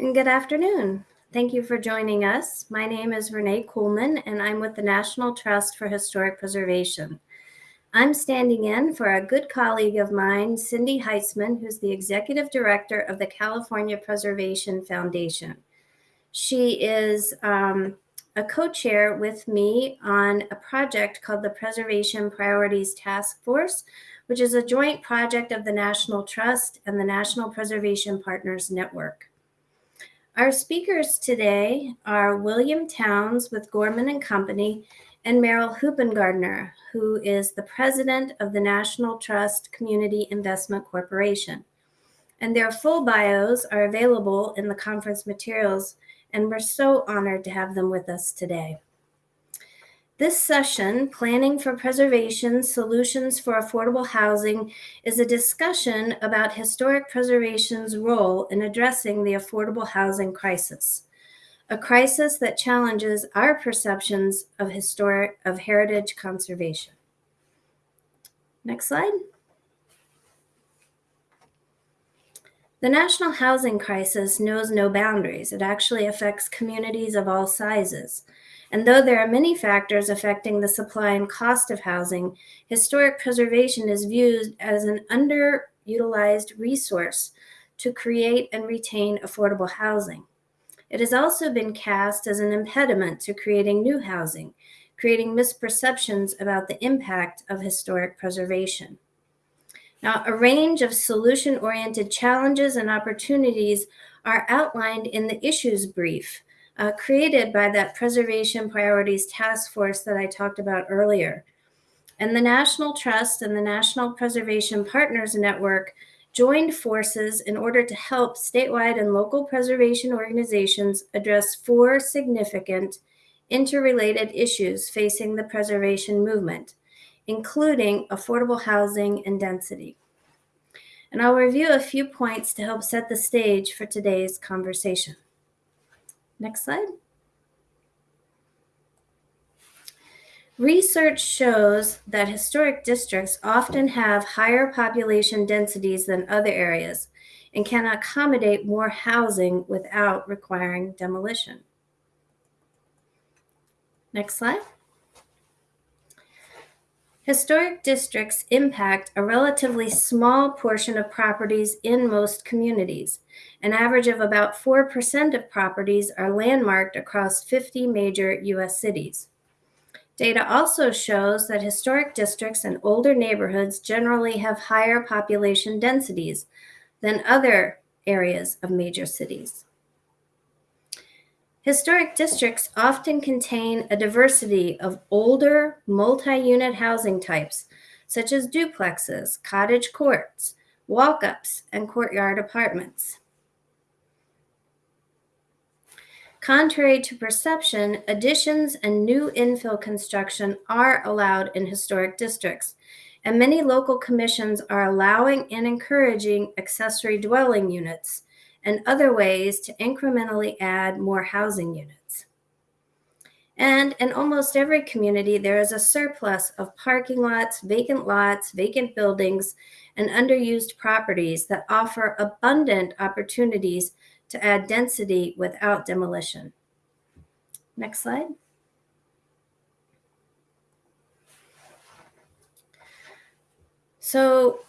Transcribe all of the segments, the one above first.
and good afternoon. Thank you for joining us. My name is Renee Kuhlman, and I'm with the National Trust for Historic Preservation. I'm standing in for a good colleague of mine, Cindy Heitzman, who's the Executive Director of the California Preservation Foundation. She is um, a co-chair with me on a project called the Preservation Priorities Task Force, which is a joint project of the National Trust and the National Preservation Partners Network. Our speakers today are William Towns with Gorman and Company and Merrill Hoopengardner, who is the president of the National Trust Community Investment Corporation. And their full bios are available in the conference materials, and we're so honored to have them with us today. This session, Planning for Preservation Solutions for Affordable Housing, is a discussion about historic preservation's role in addressing the affordable housing crisis, a crisis that challenges our perceptions of historic of heritage conservation. Next slide. The national housing crisis knows no boundaries. It actually affects communities of all sizes. And though there are many factors affecting the supply and cost of housing, historic preservation is viewed as an underutilized resource to create and retain affordable housing. It has also been cast as an impediment to creating new housing, creating misperceptions about the impact of historic preservation. Now, a range of solution-oriented challenges and opportunities are outlined in the issues brief, uh, created by that Preservation Priorities Task Force that I talked about earlier. And the National Trust and the National Preservation Partners Network joined forces in order to help statewide and local preservation organizations address four significant interrelated issues facing the preservation movement, including affordable housing and density. And I'll review a few points to help set the stage for today's conversation. Next slide. Research shows that historic districts often have higher population densities than other areas and can accommodate more housing without requiring demolition. Next slide. Historic districts impact a relatively small portion of properties in most communities. An average of about 4% of properties are landmarked across 50 major US cities. Data also shows that historic districts and older neighborhoods generally have higher population densities than other areas of major cities. Historic districts often contain a diversity of older multi-unit housing types, such as duplexes, cottage courts, walk-ups, and courtyard apartments. Contrary to perception, additions and new infill construction are allowed in historic districts, and many local commissions are allowing and encouraging accessory dwelling units, and other ways to incrementally add more housing units. And in almost every community, there is a surplus of parking lots, vacant lots, vacant buildings, and underused properties that offer abundant opportunities to add density without demolition. Next slide. So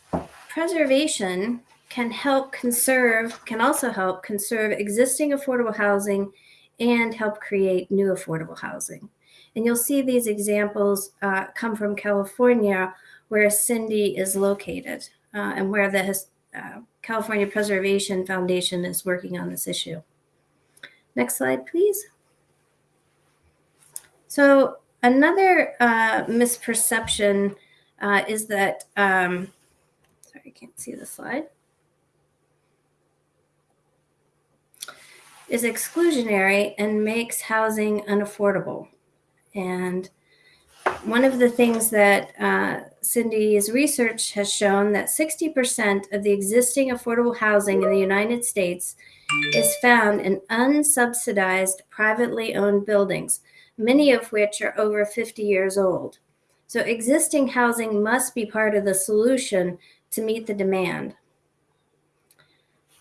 preservation can help conserve, can also help conserve existing affordable housing and help create new affordable housing. And you'll see these examples uh, come from California, where Cindy is located uh, and where the uh, California Preservation Foundation is working on this issue. Next slide, please. So another uh, misperception uh, is that, um, sorry, I can't see the slide. Is exclusionary and makes housing unaffordable. And one of the things that uh, Cindy's research has shown that 60% of the existing affordable housing in the United States is found in unsubsidized privately owned buildings, many of which are over 50 years old. So existing housing must be part of the solution to meet the demand.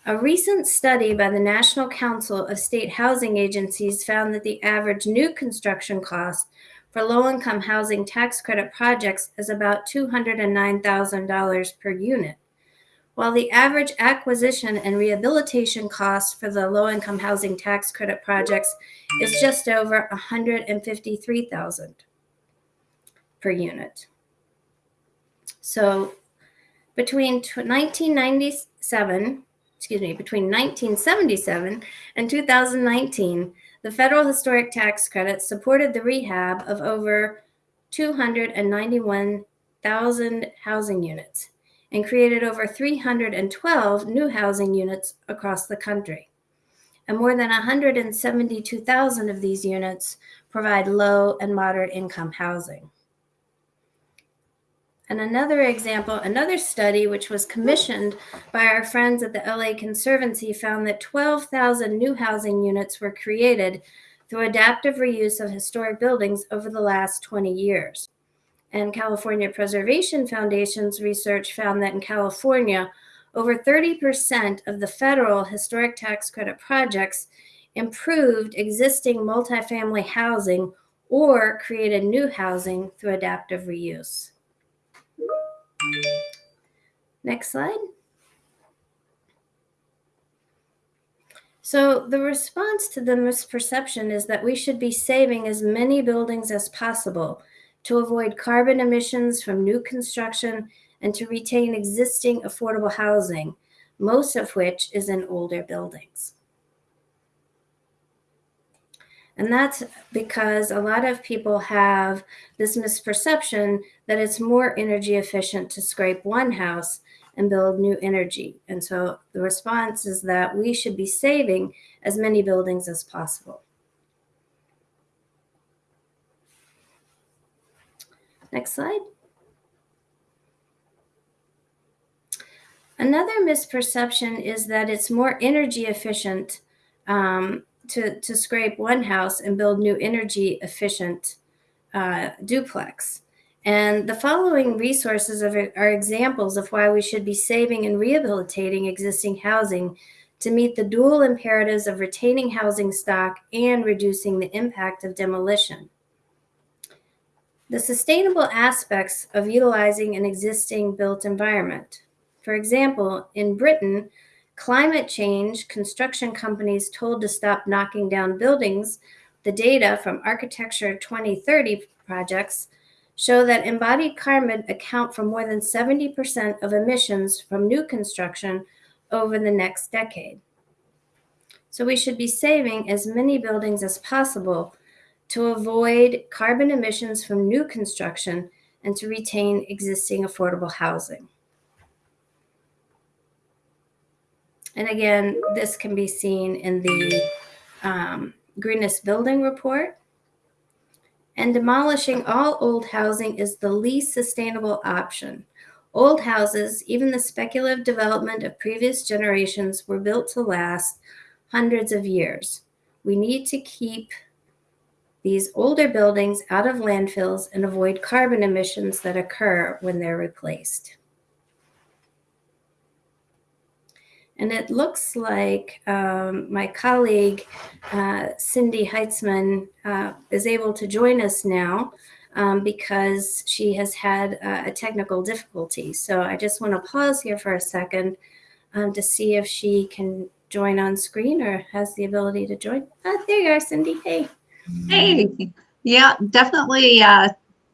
A recent study by the National Council of State Housing Agencies found that the average new construction cost for low-income housing tax credit projects is about $209,000 per unit, while the average acquisition and rehabilitation cost for the low-income housing tax credit projects is just over $153,000 per unit. So between 1997, excuse me, between 1977 and 2019, the federal historic tax credit supported the rehab of over 291,000 housing units and created over 312 new housing units across the country. And more than 172,000 of these units provide low and moderate income housing. And another example, another study which was commissioned by our friends at the LA Conservancy found that 12,000 new housing units were created through adaptive reuse of historic buildings over the last 20 years. And California Preservation Foundation's research found that in California, over 30% of the federal historic tax credit projects improved existing multifamily housing or created new housing through adaptive reuse. Next slide. So the response to the misperception is that we should be saving as many buildings as possible to avoid carbon emissions from new construction and to retain existing affordable housing, most of which is in older buildings. And that's because a lot of people have this misperception that it's more energy efficient to scrape one house and build new energy. And so the response is that we should be saving as many buildings as possible. Next slide. Another misperception is that it's more energy efficient um, to, to scrape one house and build new energy efficient uh, duplex. And the following resources are, are examples of why we should be saving and rehabilitating existing housing to meet the dual imperatives of retaining housing stock and reducing the impact of demolition. The sustainable aspects of utilizing an existing built environment. For example, in Britain, climate change, construction companies told to stop knocking down buildings, the data from Architecture 2030 projects show that embodied carbon account for more than 70% of emissions from new construction over the next decade. So we should be saving as many buildings as possible to avoid carbon emissions from new construction and to retain existing affordable housing. And again, this can be seen in the um, greenest building report. And demolishing all old housing is the least sustainable option. Old houses, even the speculative development of previous generations, were built to last hundreds of years. We need to keep these older buildings out of landfills and avoid carbon emissions that occur when they're replaced. And it looks like um, my colleague, uh, Cindy Heitzman, uh, is able to join us now um, because she has had uh, a technical difficulty. So I just want to pause here for a second um, to see if she can join on screen or has the ability to join. Ah, there you are, Cindy. Hey. Hey, yeah, definitely uh,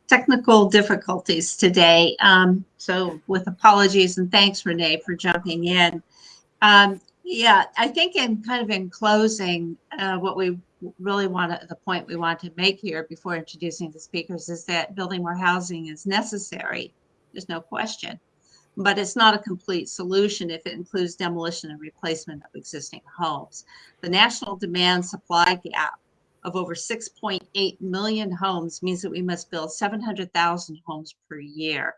technical difficulties today. Um, so with apologies and thanks, Renee, for jumping in. Um, yeah, I think in kind of in closing, uh, what we really want to, the point we want to make here before introducing the speakers is that building more housing is necessary. There's no question. But it's not a complete solution if it includes demolition and replacement of existing homes. The national demand supply gap of over 6.8 million homes means that we must build 700,000 homes per year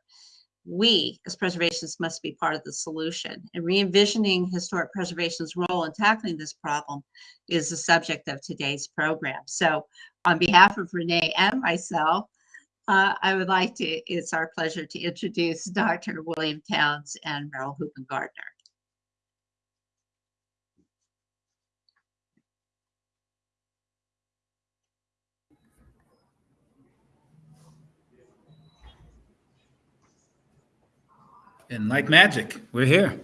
we as preservationists must be part of the solution and re-envisioning historic preservation's role in tackling this problem is the subject of today's program. So on behalf of Renee and myself, uh, I would like to, it's our pleasure to introduce Dr. William Towns and Merrill Hoopen And like magic, we're here.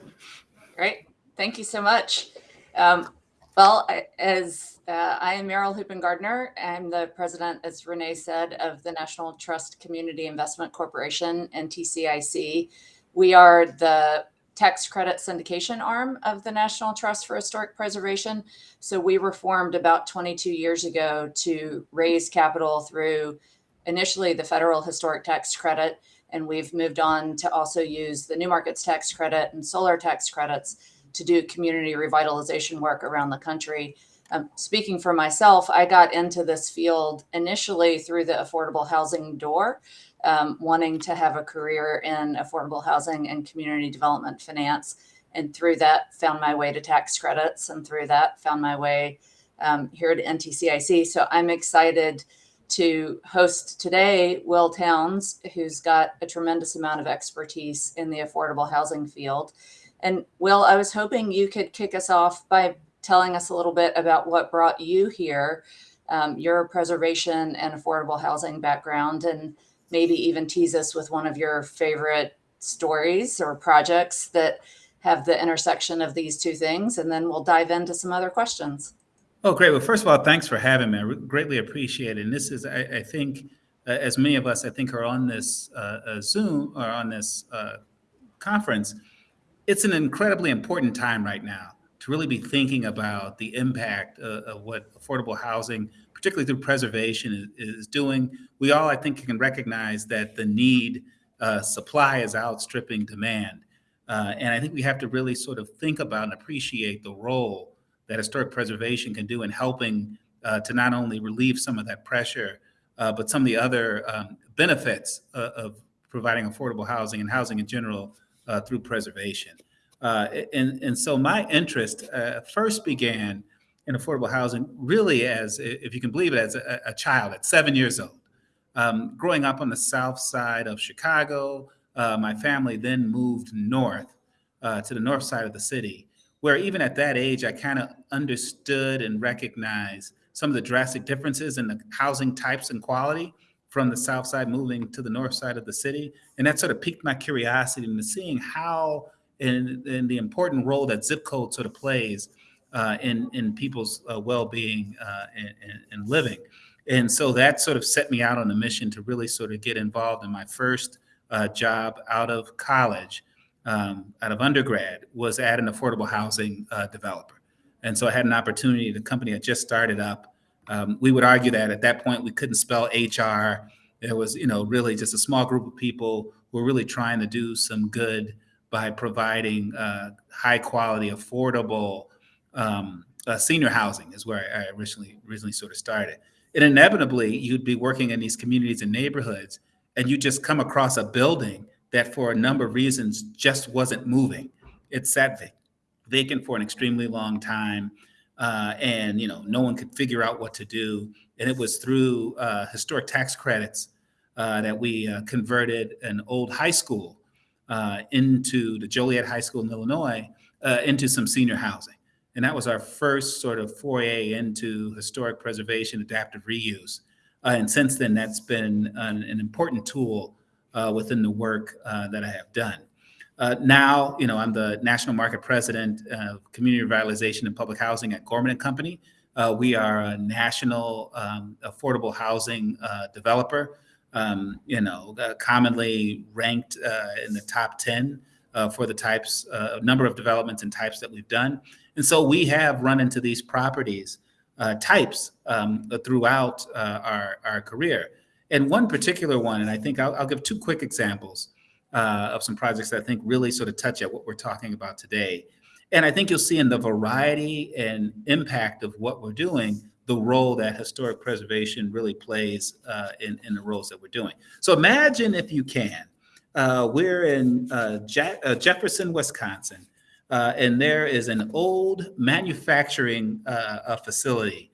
Great. Thank you so much. Um, well, as uh, I am Merrill Hoopengardner, I'm the president, as Renee said, of the National Trust Community Investment Corporation, NTCIC. We are the tax credit syndication arm of the National Trust for Historic Preservation. So we were formed about 22 years ago to raise capital through initially the federal historic tax credit, and we've moved on to also use the new markets tax credit and solar tax credits to do community revitalization work around the country. Um, speaking for myself, I got into this field initially through the affordable housing door, um, wanting to have a career in affordable housing and community development finance. And through that, found my way to tax credits, and through that, found my way um, here at NTCIC. So I'm excited to host today Will Towns, who's got a tremendous amount of expertise in the affordable housing field. And Will, I was hoping you could kick us off by telling us a little bit about what brought you here, um, your preservation and affordable housing background, and maybe even tease us with one of your favorite stories or projects that have the intersection of these two things. And then we'll dive into some other questions. Oh, great. Well, first of all, thanks for having me. I greatly appreciate it. And this is, I, I think, uh, as many of us, I think, are on this uh, uh, Zoom or on this uh, conference, it's an incredibly important time right now to really be thinking about the impact uh, of what affordable housing, particularly through preservation, is, is, doing. We all, I think, can recognize that the need uh, supply is outstripping demand. and I think we have to really sort of think about and appreciate the role that historic preservation can do in helping uh, to not only relieve some of that pressure, uh, but some of the other um, benefits uh, of providing affordable housing and housing in general uh, through preservation. Uh, and, and so my interest uh, first began in affordable housing really as, if you can believe it, as a, a child at seven years old. Um, growing up on the south side of Chicago, my family then moved north to the north side of the city where even at that age, I kind of understood and recognized some of the drastic differences in the housing types and quality from the south side moving to the north side of the city. And that sort of piqued my curiosity into seeing how in, in the important role that zip code sort of plays uh, in, in people's uh, well-being uh, and, and, living. And so that sort of set me out on a mission to really sort of get involved in my first uh, job out of college um, out of undergrad was at an affordable housing uh, developer. And so I had an opportunity, the company had just started up. Um, we would argue that at that point we couldn't spell HR. There was, you know, really just a small group of people who were really trying to do some good by providing uh, high quality, affordable um, uh, senior housing is where I originally, originally sort of started. And inevitably you'd be working in these communities and neighborhoods and you just come across a building that for a number of reasons just wasn't moving. It sat vacant for an extremely long time. Uh, and you know no one could figure out what to do. And it was through uh, historic tax credits uh, that we uh, converted an old high school uh, into the Joliet High School in Illinois uh, into some senior housing. And that was our first sort of foray into historic preservation, adaptive reuse. and since then, that's been an, an important tool uh, within the work uh, that I have done. Uh, now, you know, I'm the national market president of community revitalization and public housing at Gorman and Company. Uh, we are a national um, affordable housing uh, developer, um, you know, uh, commonly ranked in the top 10 for the types, number of developments and types that we've done. And so we have run into these properties types um, throughout our, our career. And one particular one, and I think I'll, I'll give two quick examples uh, of some projects that I think really sort of touch at what we're talking about today. And I think you'll see in the variety and impact of what we're doing, the role that historic preservation really plays uh, in, in the roles that we're doing. So imagine if you can, uh, we're in uh, uh, Jefferson, Wisconsin, uh, and there is an old manufacturing facility,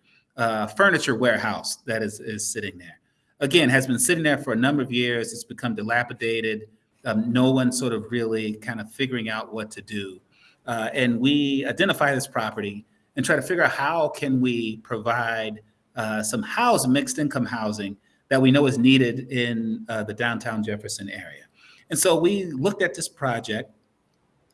furniture warehouse that is, is sitting there again, has been sitting there for a number of years. It's become dilapidated. Um, no one sort of really kind of figuring out what to do. Uh, and we identify this property and try to figure out how can we provide uh, some house, mixed income housing that we know is needed in uh, the downtown Jefferson area. And so we looked at this project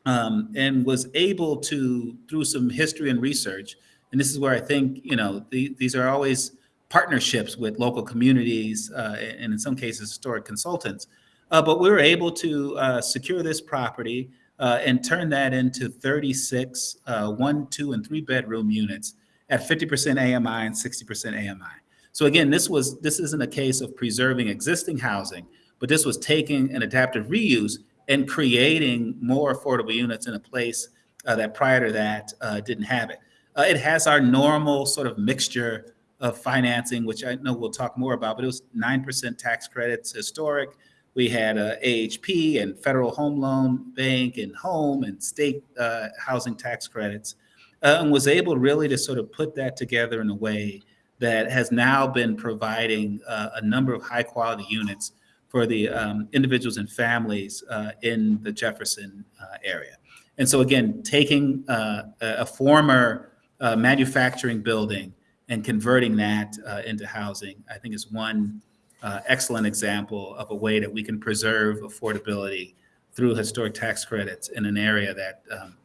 um, and was able to, through some history and research, and this is where I think, you know, the, these are always partnerships with local communities uh, and in some cases historic consultants. Uh, but we were able to uh, secure this property and turn that into 36 uh, one, two, and three bedroom units at 50% AMI and 60% AMI. So again, this was this isn't a case of preserving existing housing, but this was taking an adaptive reuse and creating more affordable units in a place uh, that prior to that uh, didn't have it. Uh, it has our normal sort of mixture of financing, which I know we'll talk more about, but it was 9% tax credits historic. We had uh, AHP and Federal Home Loan Bank and home and state uh, housing tax credits, uh, and was able really to sort of put that together in a way that has now been providing uh, a number of high quality units for the um, individuals and families uh, in the Jefferson uh, area. And so again, taking a former manufacturing building and converting that uh, into housing, I think is one uh, excellent example of a way that we can preserve affordability through historic tax credits in an area that um,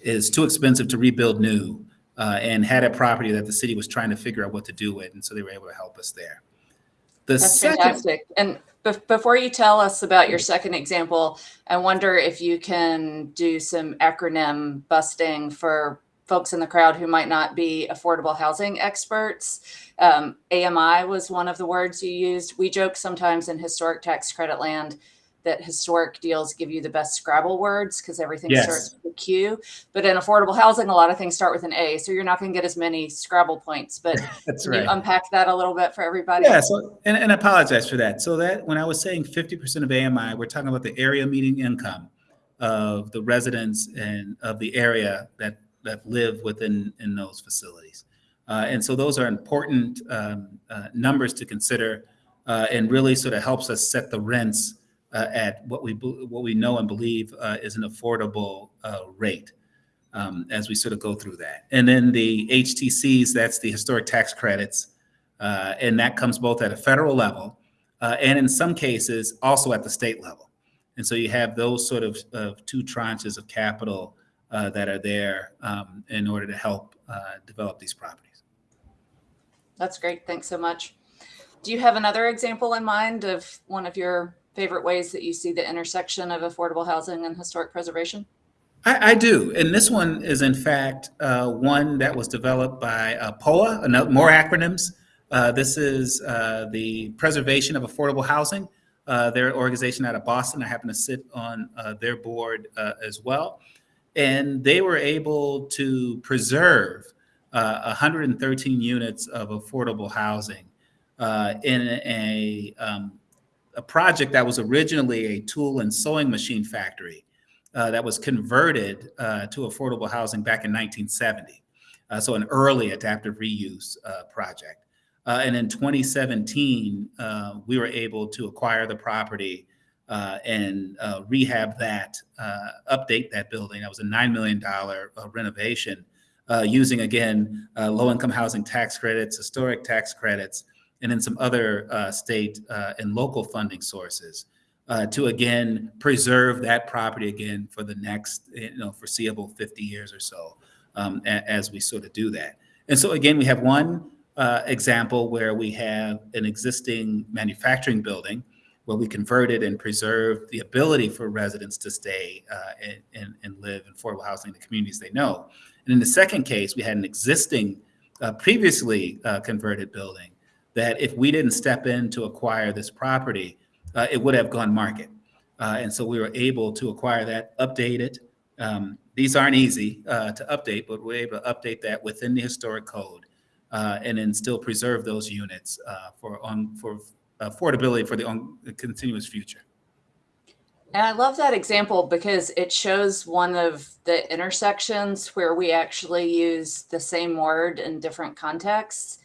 is too expensive to rebuild new uh, and had a property that the city was trying to figure out what to do with. And so they were able to help us there. The That's second, fantastic. And bef- before you tell us about your second example, I wonder if you can do some acronym busting for folks in the crowd who might not be affordable housing experts. Um, AMI was one of the words you used. We joke sometimes in historic tax credit land that historic deals give you the best Scrabble words because everything Yes. starts with a Q. But in affordable housing, a lot of things start with an A. So you're not going to get as many Scrabble points. But that's can right. you unpack that a little bit for everybody? Yeah, so, and, and I apologize for that. So that, when I was saying fifty percent of AMI, we're talking about the area median income of the residents and of the area that, that live within, in those facilities. Uh, and so those are important, um, uh, numbers to consider, uh, and really sort of helps us set the rents, uh, at what we, what we know and believe, uh, is an affordable, uh, rate. Um, as we sort of go through that. And then the HTCs, that's the historic tax credits, and that comes both at a federal level and in some cases also at the state level. And so you have those sort of, of two tranches of capital uh, that are there um, in order to help uh, develop these properties. That's great. Thanks so much. Do you have another example in mind of one of your favorite ways that you see the intersection of affordable housing and historic preservation? I, I do, and this one is in fact uh, one that was developed by uh, POA. Another, more acronyms. Uh, this is uh, the Preservation of Affordable Housing. Uh, their organization out of Boston. I happen to sit on uh, their board uh, as well, and they were able to preserve uh, 113 units of affordable housing uh, in a um, a project that was originally a tool and sewing machine factory uh, that was converted uh, to affordable housing back in 1970. Uh, so an early adaptive reuse uh, project. And in 2017, uh, we were able to acquire the property uh, and uh, rehab that, uh, update that building. That was a $9 million uh, renovation uh, using, again, low-income housing tax credits, historic tax credits, and then some other state and local funding sources uh, to again preserve that property again for the next you know foreseeable 50 years or so um, as we sort of do that. And so again, we have one uh, example where we have an existing manufacturing building where we converted and preserved the ability for residents to stay uh, and, and, live in affordable housing in the communities they know. And in the second case, we had an existing, uh, previously uh, converted building that if we didn't step in to acquire this property, uh, it would have gone market. Uh, and so we were able to acquire that, update it. Um, these aren't easy uh, to update, but we're able to update that within the historic code and then still preserve those units for on for affordability for the on, the continuous future. And I love that example because it shows one of the intersections where we actually use the same word in different contexts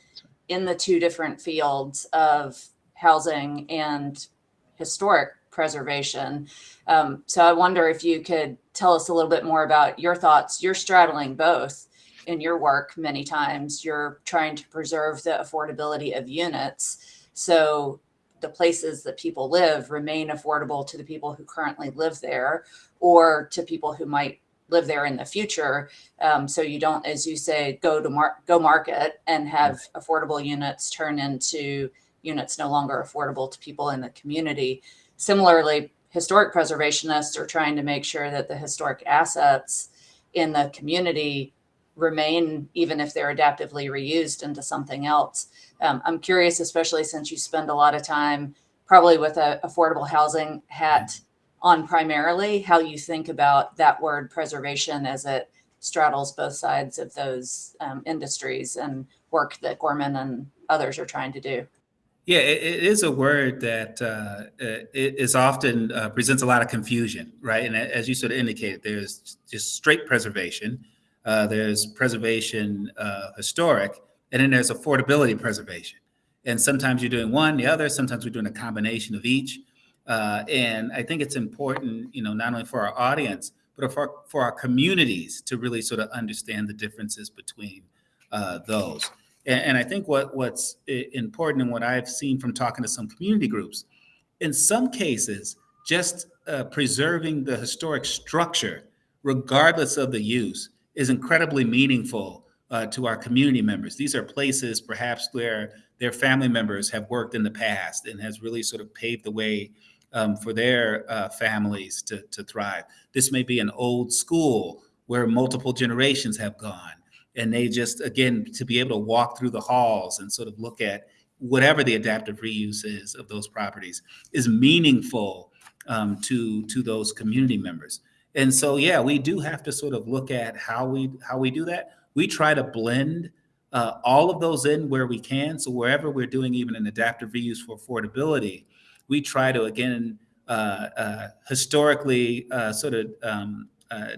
in the two different fields of housing and historic preservation. Um, so I wonder if you could tell us a little bit more about your thoughts. You're straddling both in your work many times. You're trying to preserve the affordability of units. So the places that people live remain affordable to the people who currently live there or to people who might live there in the future. Um, so you don't, as you say, go to mar- go market and have affordable units turn into units no longer affordable to people in the community. Similarly, historic preservationists are trying to make sure that the historic assets in the community remain, even if they're adaptively reused into something else. Um, I'm curious, especially since you spend a lot of time probably with a affordable housing hat on primarily, how you think about that word preservation as it straddles both sides of those um, industries and work that Gorman and others are trying to do. Yeah, it, it is a word that uh, often uh, presents a lot of confusion, right? And as you sort of indicated, there's just straight preservation, uh, there's preservation uh, historic, and then there's affordability preservation. And sometimes you're doing one, the other. Sometimes we're doing a combination of each. Uh, and I think it's important, you know, not only for our audience, but for for our communities to really sort of understand the differences between uh, those. And, and I think what what's important and what I've seen from talking to some community groups, in some cases, just uh, preserving the historic structure, regardless of the use, is incredibly meaningful uh, to our community members. These are places perhaps where their family members have worked in the past and has really sort of paved the way um, for their uh, families to, to thrive. This may be an old school where multiple generations have gone and they just again to be able to walk through the halls and sort of look at whatever the adaptive reuse is of those properties is meaningful um, to to those community members and so yeah we do have to sort of look at how we how we do that we try to blend uh, all of those in where we can so wherever we're doing even an adaptive reuse for affordability we try to again uh, uh, historically uh, sort of um, uh,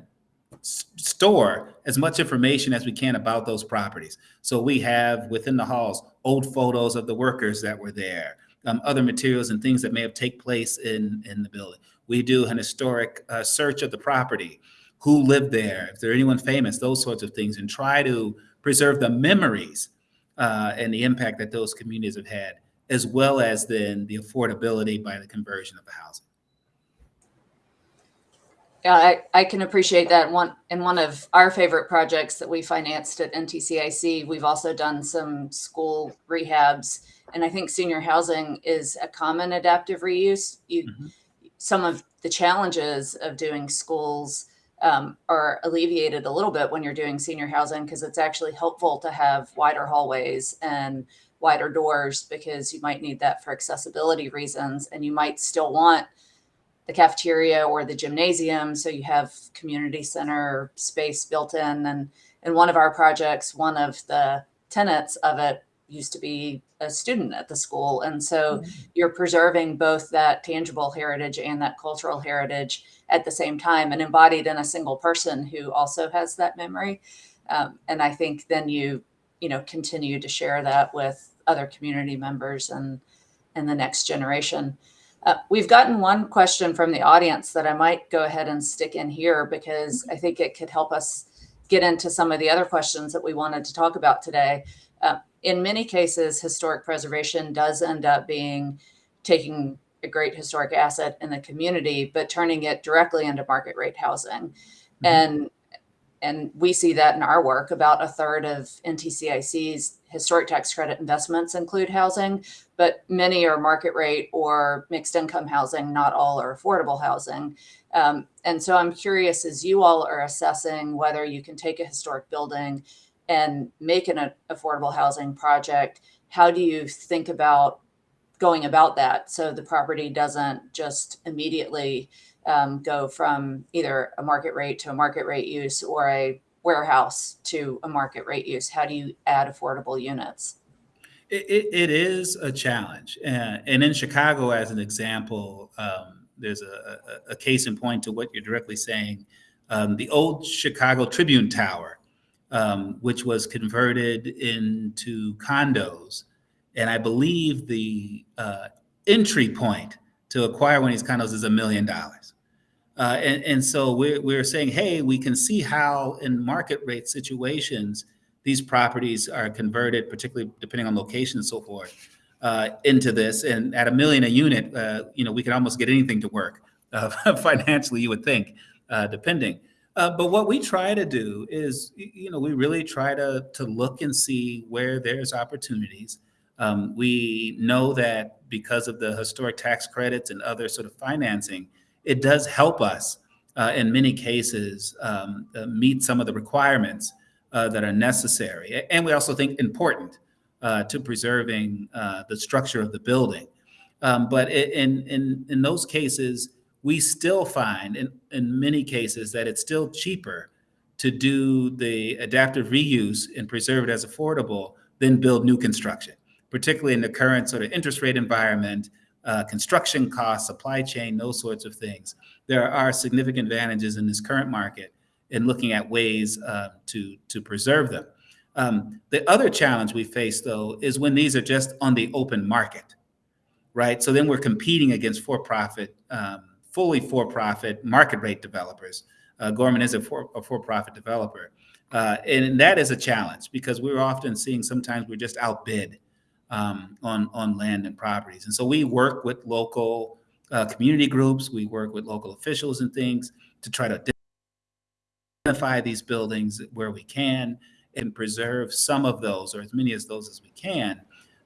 store as much information as we can about those properties. So we have within the halls old photos of the workers that were there, um, other materials and things that may have take place in in the building. We do an historic uh, search of the property, who lived there, if there anyone famous, those sorts of things, and try to preserve the memories uh, and the impact that those communities have had, as well as then the affordability by the conversion of the housing. Yeah, I, I can appreciate that. One in one of our favorite projects that we financed at NTCIC, we've also done some school rehabs, and I think senior housing is a common adaptive reuse. You, Mhm. some of the challenges of doing schools um, are alleviated a little bit when you're doing senior housing because it's actually helpful to have wider hallways and wider doors because you might need that for accessibility reasons, and you might still want the cafeteria or the gymnasium so you have community center space built in. And in one of our projects one of the tenants of it used to be a student at the school. And so you're preserving both that tangible heritage and that cultural heritage at the same time and embodied in a single person who also has that memory. Um, and i think then you you know continue to share that with other community members and and the next generation. Uh, we've gotten one question from the audience that I might go ahead and stick in here because I think it could help us get into some of the other questions that we wanted to talk about today. Uh, in many cases, historic preservation does end up being taking a great historic asset in the community, but turning it directly into market rate housing. Mhm. And and we see that in our work. About a third of NTCIC's historic tax credit investments include housing, but many are market rate or mixed income housing. Not all are affordable housing. Um, and so I'm curious as you all are assessing whether you can take a historic building and make an affordable housing project, how do you think about going about that so the property doesn't just immediately um, go from either a market rate to a market rate use or a warehouse to a market rate use? How do you add affordable units? It, it, it is a challenge. And, and in Chicago, as an example, um, there's a, a, a case in point to what you're directly saying. Um, the old Chicago Tribune Tower, um, which was converted into condos. And I believe the uh, entry point to acquire one of these condos is a million dollars. Uh, and, so we're, we're saying, hey, we can see how in market rate situations, these properties are converted, particularly depending on location and so forth. uh, into this, and at a million a unit, uh, you know, we can almost get anything to work uh, financially. You would think, uh, depending. Uh, but what we try to do is, you know, we really try to to look and see where there's opportunities. Um, we know that because of the historic tax credits and other sort of financing, it does help us uh, in many cases um, uh, meet some of the requirements uh, that are necessary. And we also think important uh, to preserving uh, the structure of the building. Um, but in, in, in those cases, we still find in, in many cases that it's still cheaper to do the adaptive reuse and preserve it as affordable than build new construction, particularly in the current sort of interest rate environment, uh, construction costs, supply chain, those sorts of things. There are significant advantages in this current market in looking at ways uh, to, to preserve them. Um, the other challenge we face, though, is when these are just on the open market, right? So then we're competing against for-profit, um, fully for-profit market rate developers. Uh, Gorman is a, for, a for-profit developer, uh, and that is a challenge because we're often seeing sometimes we're just outbid um, on on land and properties, and so we work with local uh, community groups, we work with local officials and things to try to identify these buildings where we can and preserve some of those, or as many as those as we can,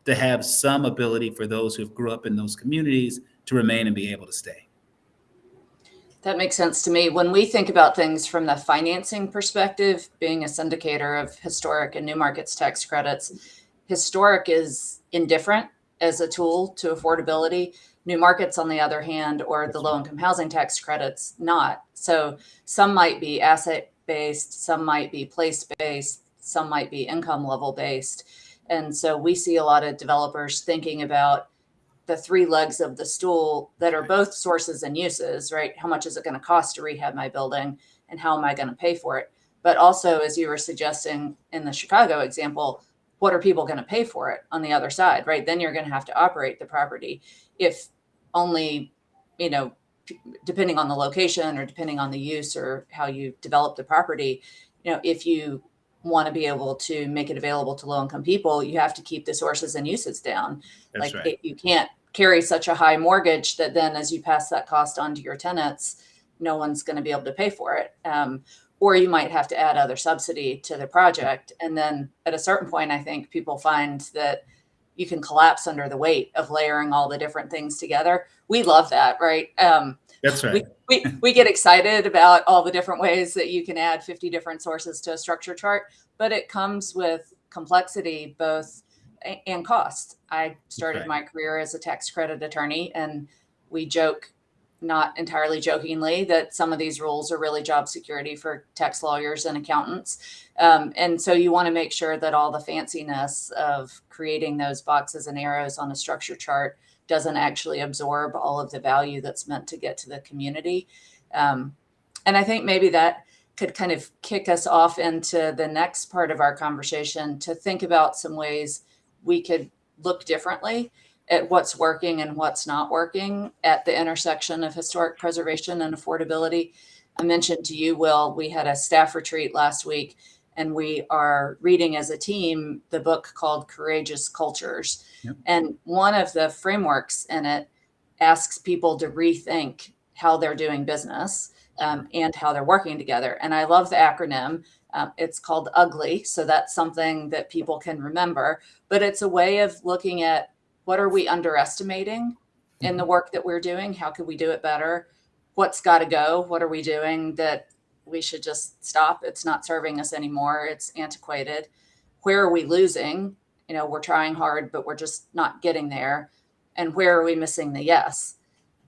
to have some ability for those who have grew up in those communities to remain and be able to stay. That makes sense to me. When we think about things from the financing perspective, being a syndicator of historic and new markets tax credits, historic is indifferent as a tool to affordability. New markets, on the other hand, or the low income housing tax credits, not. So some might be asset based, some might be place based, some might be income level based. And so we see a lot of developers thinking about the three legs of the stool that are both sources and uses, right? How much is it going to cost to rehab my building and how am I going to pay for it? But also, as you were suggesting in the Chicago example, what are people going to pay for it on the other side, right? Then you're going to have to operate the property. If only, you know, depending on the location or depending on the use or how you develop the property, you know, if you want to be able to make it available to low income people, you have to keep the sources and uses down. That's like right. it, you can't carry such a high mortgage that then as you pass that cost on to your tenants no one's going to be able to pay for it. Um, or you might have to add other subsidy to the project. And then at a certain point i think people find that you can collapse under the weight of layering all the different things together. We love that right? Um, That's right. we, we, we get excited about all the different ways that you can add 50 different sources to a structure chart, but it comes with complexity both and cost. I started right. my career as a tax credit attorney, and we joke, not entirely jokingly, that some of these rules are really job security for tax lawyers and accountants. Um, and so you want to make sure that all the fanciness of creating those boxes and arrows on a structure chart doesn't actually absorb all of the value that's meant to get to the community. Um, and I think maybe that could kind of kick us off into the next part of our conversation to think about some ways we could look differently at what's working and what's not working at the intersection of historic preservation and affordability. I mentioned to you, Will, we had a staff retreat last week, and we are reading as a team the book called Courageous Cultures. Yep. And one of the frameworks in it asks people to rethink how they're doing business um, and how they're working together. And I love the acronym. Um, it's called UGLY. So that's something that people can remember. But it's a way of looking at what are we underestimating in the work that we're doing? How could we do it better? What's got to go? What are we doing that we should just stop? It's not serving us anymore. It's antiquated. Where are we losing? You know, we're trying hard, but we're just not getting there. And where are we missing the yes?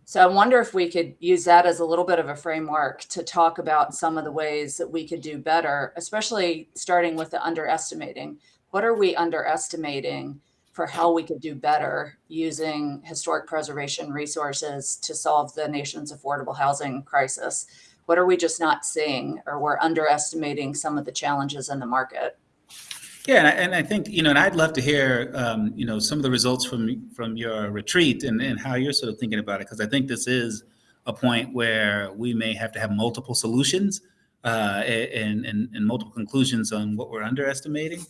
So I wonder if we could use that as a little bit of a framework to talk about some of the ways that we could do better, especially starting with the underestimating. What are we underestimating for how we could do better using historic preservation resources to solve the nation's affordable housing crisis? What are we just not seeing, or we're underestimating some of the challenges in the market? Yeah, and I, and I think you know, and I'd love to hear um, you know some of the results from from your retreat and, and how you're sort of thinking about it because I think this is a point where we may have to have multiple solutions uh, and, and and multiple conclusions on what we're underestimating.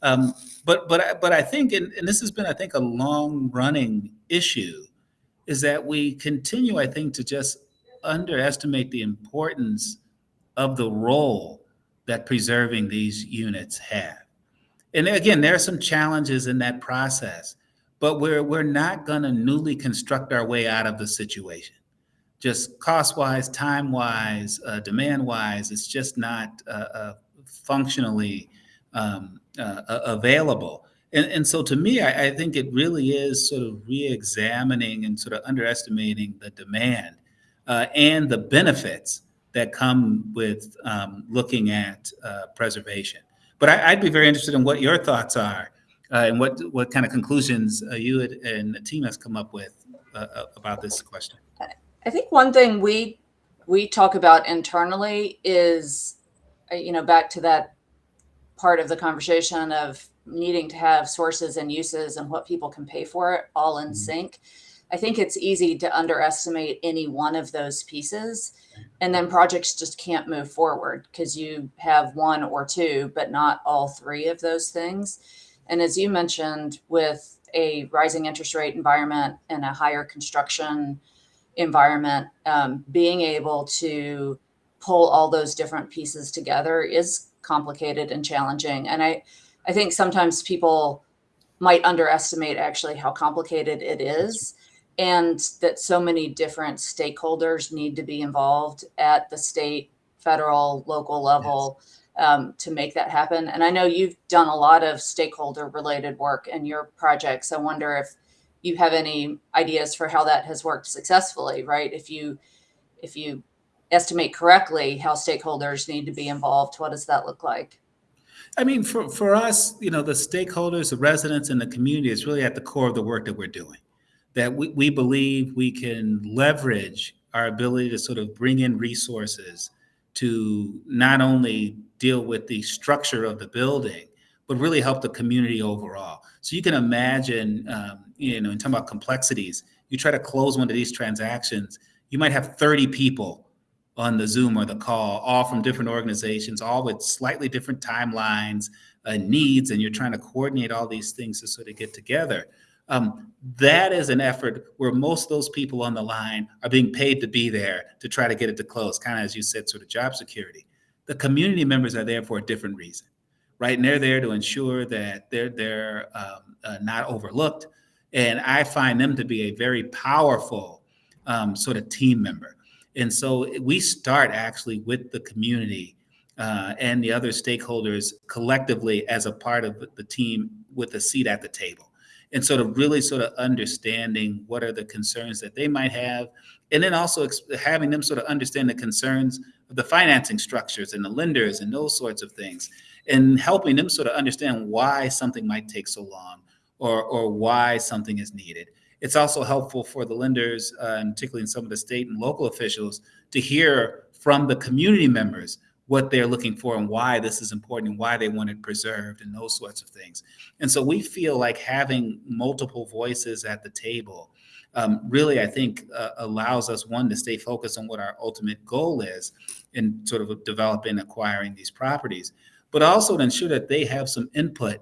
Um, but but I- but I think, and, and this has been, I think, a long running issue, is that we continue, I think, to just underestimate the importance of the role that preserving these units have. And again, there are some challenges in that process, but we're we're not going to newly construct our way out of the situation. Just cost wise, time wise, uh, demand wise, it's just not uh, uh, functionally um, uh, available. And, and so to me, I, I think it really is sort of re-examining and sort of underestimating the demand uh, and the benefits that come with um, looking at uh, preservation. But I, I'd be very interested in what your thoughts are uh, and what what kind of conclusions uh, you and the team has come up with uh, uh, about this question. I think one thing we we talk about internally is, you know, back to that part of the conversation of needing to have sources and uses and what people can pay for it all in Mhm. sync. I think it's easy to underestimate any one of those pieces, and then projects just can't move forward because you have one or two, but not all three of those things. And as you mentioned, with a rising interest rate environment and a higher construction environment, um, being able to pull all those different pieces together is complicated and challenging. And I, I think sometimes people might underestimate actually how complicated it is and that so many different stakeholders need to be involved at the state, federal, local level um, to make that happen. And I know you've done a lot of stakeholder related work in your projects. I wonder if you have any ideas for how that has worked successfully, right? If you if you estimate correctly how stakeholders need to be involved, what does that look like? I mean, for, for us, you know, the stakeholders, the residents, and the community is really at the core of the work that we're doing. That we, we believe we can leverage our ability to sort of bring in resources to not only deal with the structure of the building, but really help the community overall. So you can imagine, um, you know, in talking about complexities, you try to close one of these transactions, you might have 30 people on the Zoom or the call, all from different organizations, all with slightly different timelines, uh, needs, and you're trying to coordinate all these things to sort of get together. Um, that is an effort where most of those people on the line are being paid to be there to try to get it to close, kind of as you said, sort of job security. The community members are there for a different reason, right? And they're there to ensure that they're they're um, uh, not overlooked. And I find them to be a very powerful um, sort of team member. And so we start actually with the community uh, and the other stakeholders collectively as a part of the team with a seat at the table. And sort of really sort of understanding what are the concerns that they might have. And then also having them sort of understand the concerns of the financing structures and the lenders and those sorts of things. And helping them sort of understand why something might take so long or, or why something is needed. It's also helpful for the lenders, uh, and particularly in some of the state and local officials, to hear from the community members what they're looking for and why this is important and why they want it preserved and those sorts of things. And so we feel like having multiple voices at the table um, really, I think, uh, allows us one to stay focused on what our ultimate goal is in sort of developing, acquiring these properties, but also to ensure that they have some input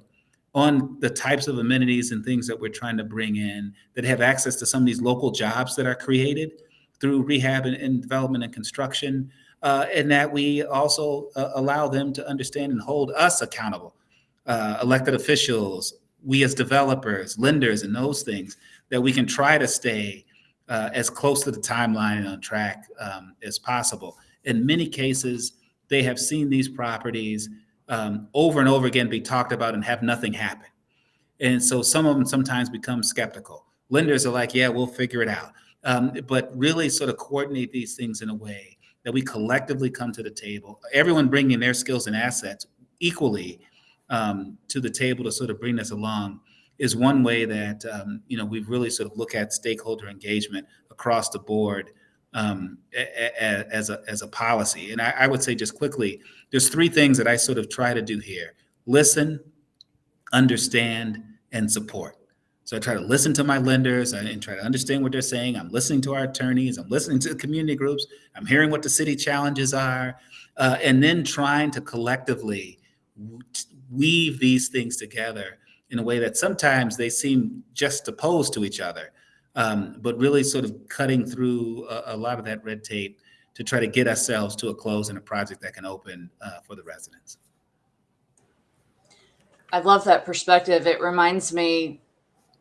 on the types of amenities and things that we're trying to bring in that have access to some of these local jobs that are created through rehab and, and development and construction, uh, and that we also uh, allow them to understand and hold us accountable, uh, elected officials, we as developers, lenders, and those things, that we can try to stay uh, as close to the timeline and on track um, as possible. In many cases, they have seen these properties um, over and over again be talked about and have nothing happen. And so some of them sometimes become skeptical. Lenders are like, yeah, we'll figure it out. Um, but really sort of coordinate these things in a way that we collectively come to the table, everyone bringing their skills and assets equally um, to the table to sort of bring this along is one way that um, you know we've really sort of look at stakeholder engagement across the board um, a- a- as a as a policy. And I, I would say just quickly, there's three things that I sort of try to do here: listen, understand, and support. So I try to listen to my lenders and try to understand what they're saying. I'm listening to our attorneys. I'm listening to the community groups. I'm hearing what the city challenges are, uh, and then trying to collectively weave these things together in a way that sometimes they seem just opposed to each other, um, but really sort of cutting through a, a lot of that red tape to try to get ourselves to a close in a project that can open uh, for the residents. I love that perspective. It reminds me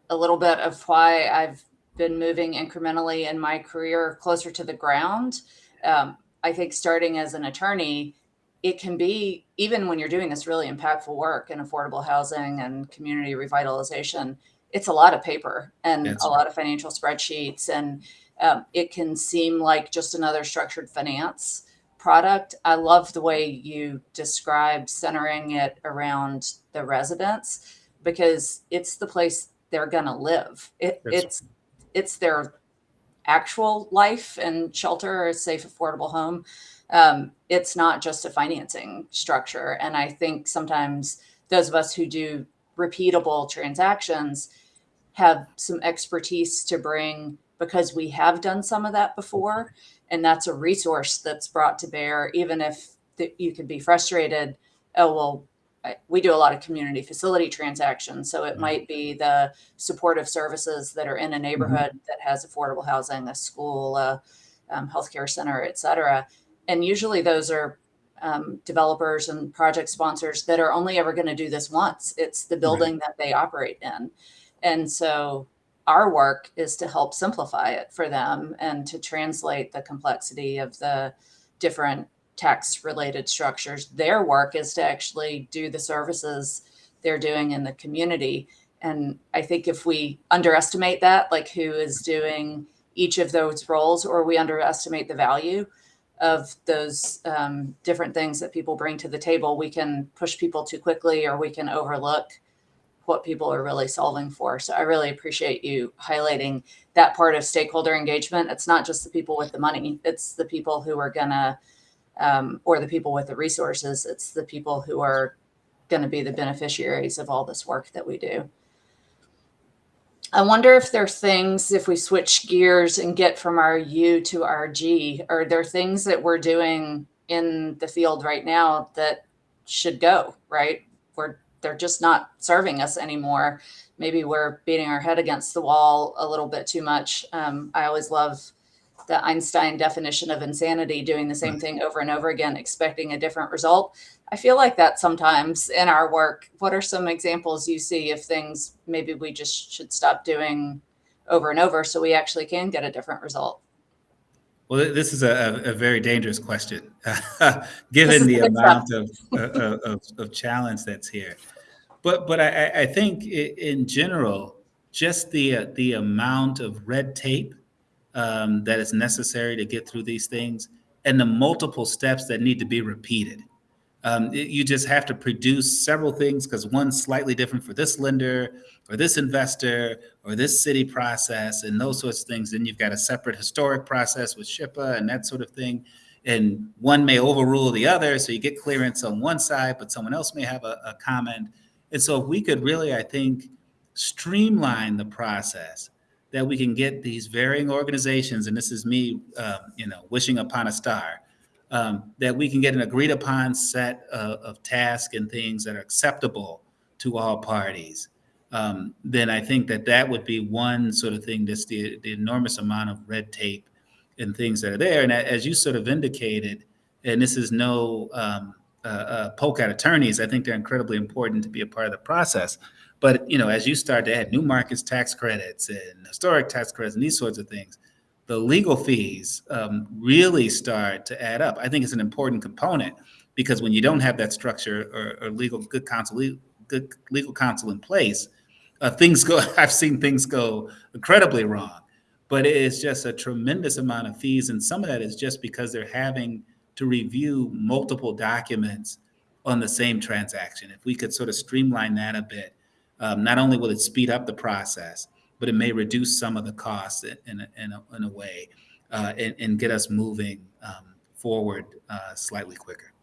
a little bit of why I've been moving incrementally in my career closer to the ground. Um, I think starting as an attorney, it can be, even when you're doing this really impactful work in affordable housing and community revitalization, it's a lot of paper and a lot of financial spreadsheets. And um, it can seem like just another structured finance product. I love the way you described centering it around the residents because it's the place they're going to live. It, it's it's their actual life and shelter, a safe, affordable home. Um, it's not just a financing structure. And I think sometimes those of us who do repeatable transactions have some expertise to bring because we have done some of that before and that's a resource that's brought to bear even if the, you could be frustrated oh well we do a lot of community facility transactions so it Mhm. might be the supportive services that are in a neighborhood that has affordable housing a school a um, healthcare center et cetera. And usually those are um, developers and project sponsors that are only ever going to do this once. It's the building that they operate in. And so our work is to help simplify it for them and to translate the complexity of the different tax related structures. Their work is to actually do the services they're doing in the community. And I think if we underestimate that, like who is doing each of those roles, or we underestimate the value of those um, different things that people bring to the table, we can push people too quickly or we can overlook what people are really solving for. So I really appreciate you highlighting that part of stakeholder engagement. It's not just the people with the money, it's the people who are gonna, um, or the people with the resources, it's the people who are gonna be the beneficiaries of all this work that we do. I wonder if there are things, if we switch gears and get from our U to our G, are there things that we're doing in the field right now that should go, right? We're they're just not serving us anymore. Maybe we're beating our head against the wall a little bit too much. Um, I always love the Einstein definition of insanity, doing the same thing over and over again, expecting a different result. I feel like that sometimes in our work. What are some examples you see of things maybe we just should stop doing over and over so we actually can get a different result? Well, this is a, a very dangerous question, given the amount of, uh, of, of challenge that's here. But, but I, I- I think in general, just the, uh, the amount of red tape um, that is necessary to get through these things and the multiple steps that need to be repeated. Um, it- you just have to produce several things because one's slightly different for this lender or this investor or this city process and those sorts of things. Then you've got a separate historic process with SHPO and that sort of thing. And one may overrule the other, so you get clearance on one side, but someone else may have a, a comment. And so if we could really, I think, streamline the process that we can get these varying organizations, and this is me, um, you know, wishing upon a star, um, that we can get an agreed upon set of, of tasks and things that are acceptable to all parties. Um, then I think that that would be one sort of thing. That's the, the enormous amount of red tape and things that are there. And as you sort of indicated, and this is no um, uh, uh, poke at attorneys, I think they're incredibly important to be a part of the process. But you know, as you start to add new markets tax credits and historic tax credits and these sorts of things, the legal fees um, really start to add up. I think it's an important component because when you don't have that structure or, or legal good counsel, good legal counsel in place, uh, things go. I've seen things go incredibly wrong, but it is just a tremendous amount of fees, and some of that is just because they're having to review multiple documents on the same transaction. If we could sort of streamline that a bit, um, not only will it speed up the process, but it may reduce some of the costs in, in, a, in, a, in a way uh, and, and get us moving um, forward uh, slightly quicker.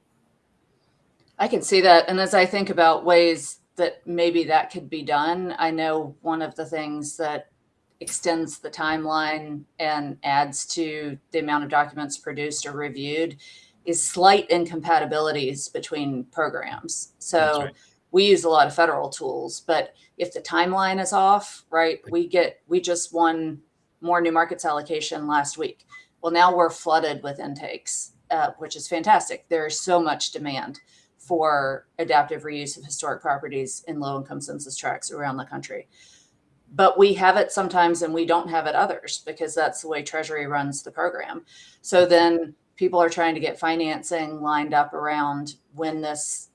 I can see that. And as I think about ways that maybe that could be done, I know one of the things that extends the timeline and adds to the amount of documents produced or reviewed is slight incompatibilities between programs. So. We use a lot of federal tools, but if the timeline is off, right, we get, we just won more new markets allocation last week. Well, now we're flooded with intakes, uh, which is fantastic. There's so much demand for adaptive reuse of historic properties in low income census tracts around the country. But we have it sometimes and we don't have it others because that's the way Treasury runs the program. So then people are trying to get financing lined up around when this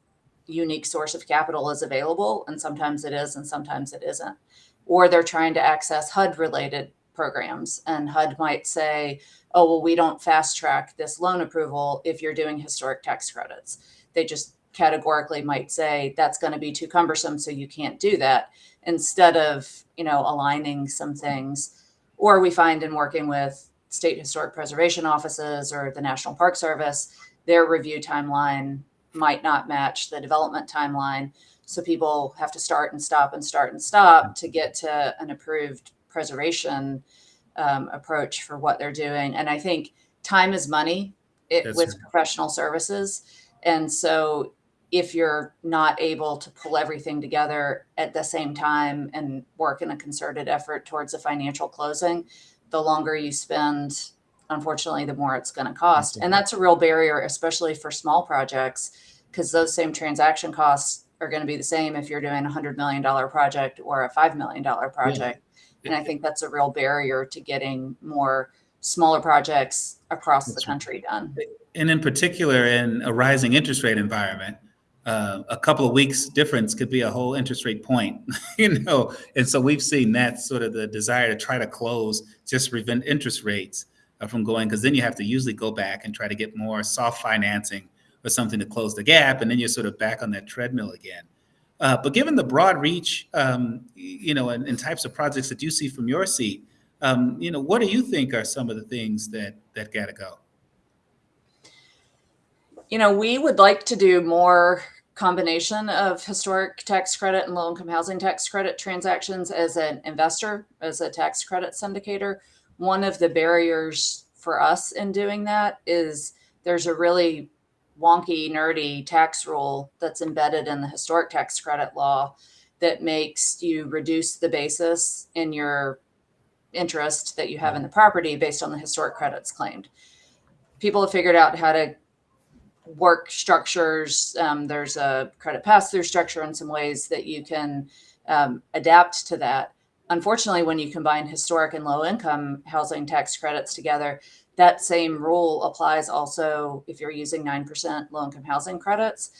unique source of capital is available. And sometimes it is and sometimes it isn't. Or they're trying to access HUD related programs. And HUD might say, oh, well, we don't fast track this loan approval if you're doing historic tax credits. They just categorically might say that's going to be too cumbersome, so you can't do that instead of, you know, aligning some things. Or we find in working with state historic preservation offices or the National Park Service, their review timeline might not match the development timeline. So people have to start and stop and start and stop to get to an approved preservation um, approach for what they're doing. And I think time is money it, with professional services. And so if you're not able to pull everything together at the same time and work in a concerted effort towards a financial closing, the longer you spend, unfortunately, the more it's going to cost. And that's a real barrier, especially for small projects, because those same transaction costs are going to be the same if you're doing a $100 million project or a $5 million project. And I think that's a real barrier to getting more smaller projects across the That's right. country done. And in particular, in a rising interest rate environment, uh, a couple of weeks difference could be a whole interest rate point, you know. And so we've seen that sort of the desire to try to close just prevent interest rates from going, because then you have to usually go back and try to get more soft financing or something to close the gap, and then you're sort of back on that treadmill again. Uh, but given the broad reach, um, you know, and, and types of projects that you see from your seat, um, you know, what do you think are some of the things that that got to go? You know, we would like to do more combination of historic tax credit and low income housing tax credit transactions as an investor, as a tax credit syndicator. One of the barriers for us in doing that is there's a really wonky, nerdy tax rule that's embedded in the historic tax credit law that makes you reduce the basis in your interest that you have in the property based on the historic credits claimed. People have figured out how to work structures. Um, there's a credit pass through structure in some ways that you can um, adapt to that. Unfortunately, when you combine historic and low income housing tax credits together, that same rule applies also if you're using 9% low income housing credits.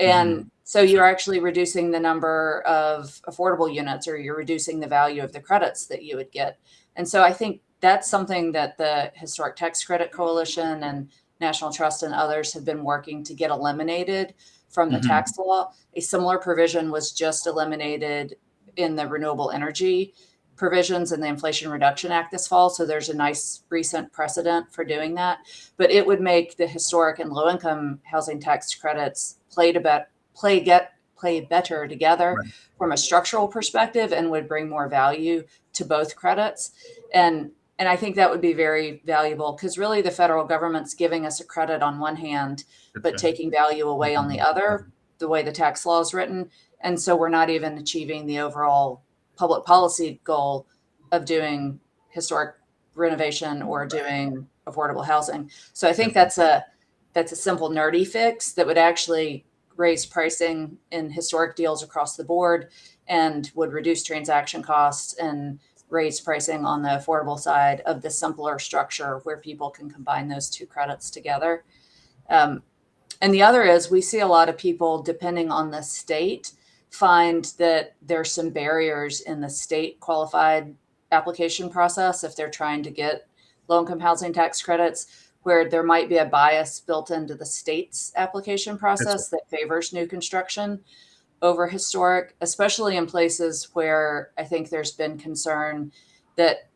And so you're actually reducing the number of affordable units or you're reducing the value of the credits that you would get. And so I think that's something that the Historic Tax Credit Coalition and National Trust and others have been working to get eliminated from the Mhm. tax law. A similar provision was just eliminated in the renewable energy provisions in the Inflation Reduction Act this fall. So there's a nice recent precedent for doing that. But it would make the historic and low income housing tax credits play to bet play get play better together Right. from a structural perspective and would bring more value to both credits. And and I think that would be very valuable because really the federal government's giving us a credit on one hand, but taking value away on the mm-hmm. other, the way the tax law is written. And so we're not even achieving the overall public policy goal of doing historic renovation or doing affordable housing. So I think that's a that's a simple nerdy fix that would actually raise pricing in historic deals across the board and would reduce transaction costs and raise pricing on the affordable side of the simpler structure where people can combine those two credits together. Um, and the other is we see a lot of people, depending on the state, find that there's some barriers in the state qualified application process if they're trying to get low income housing tax credits where there might be a bias built into the state's application process that favors new construction over historic, especially in places where I think there's been concern that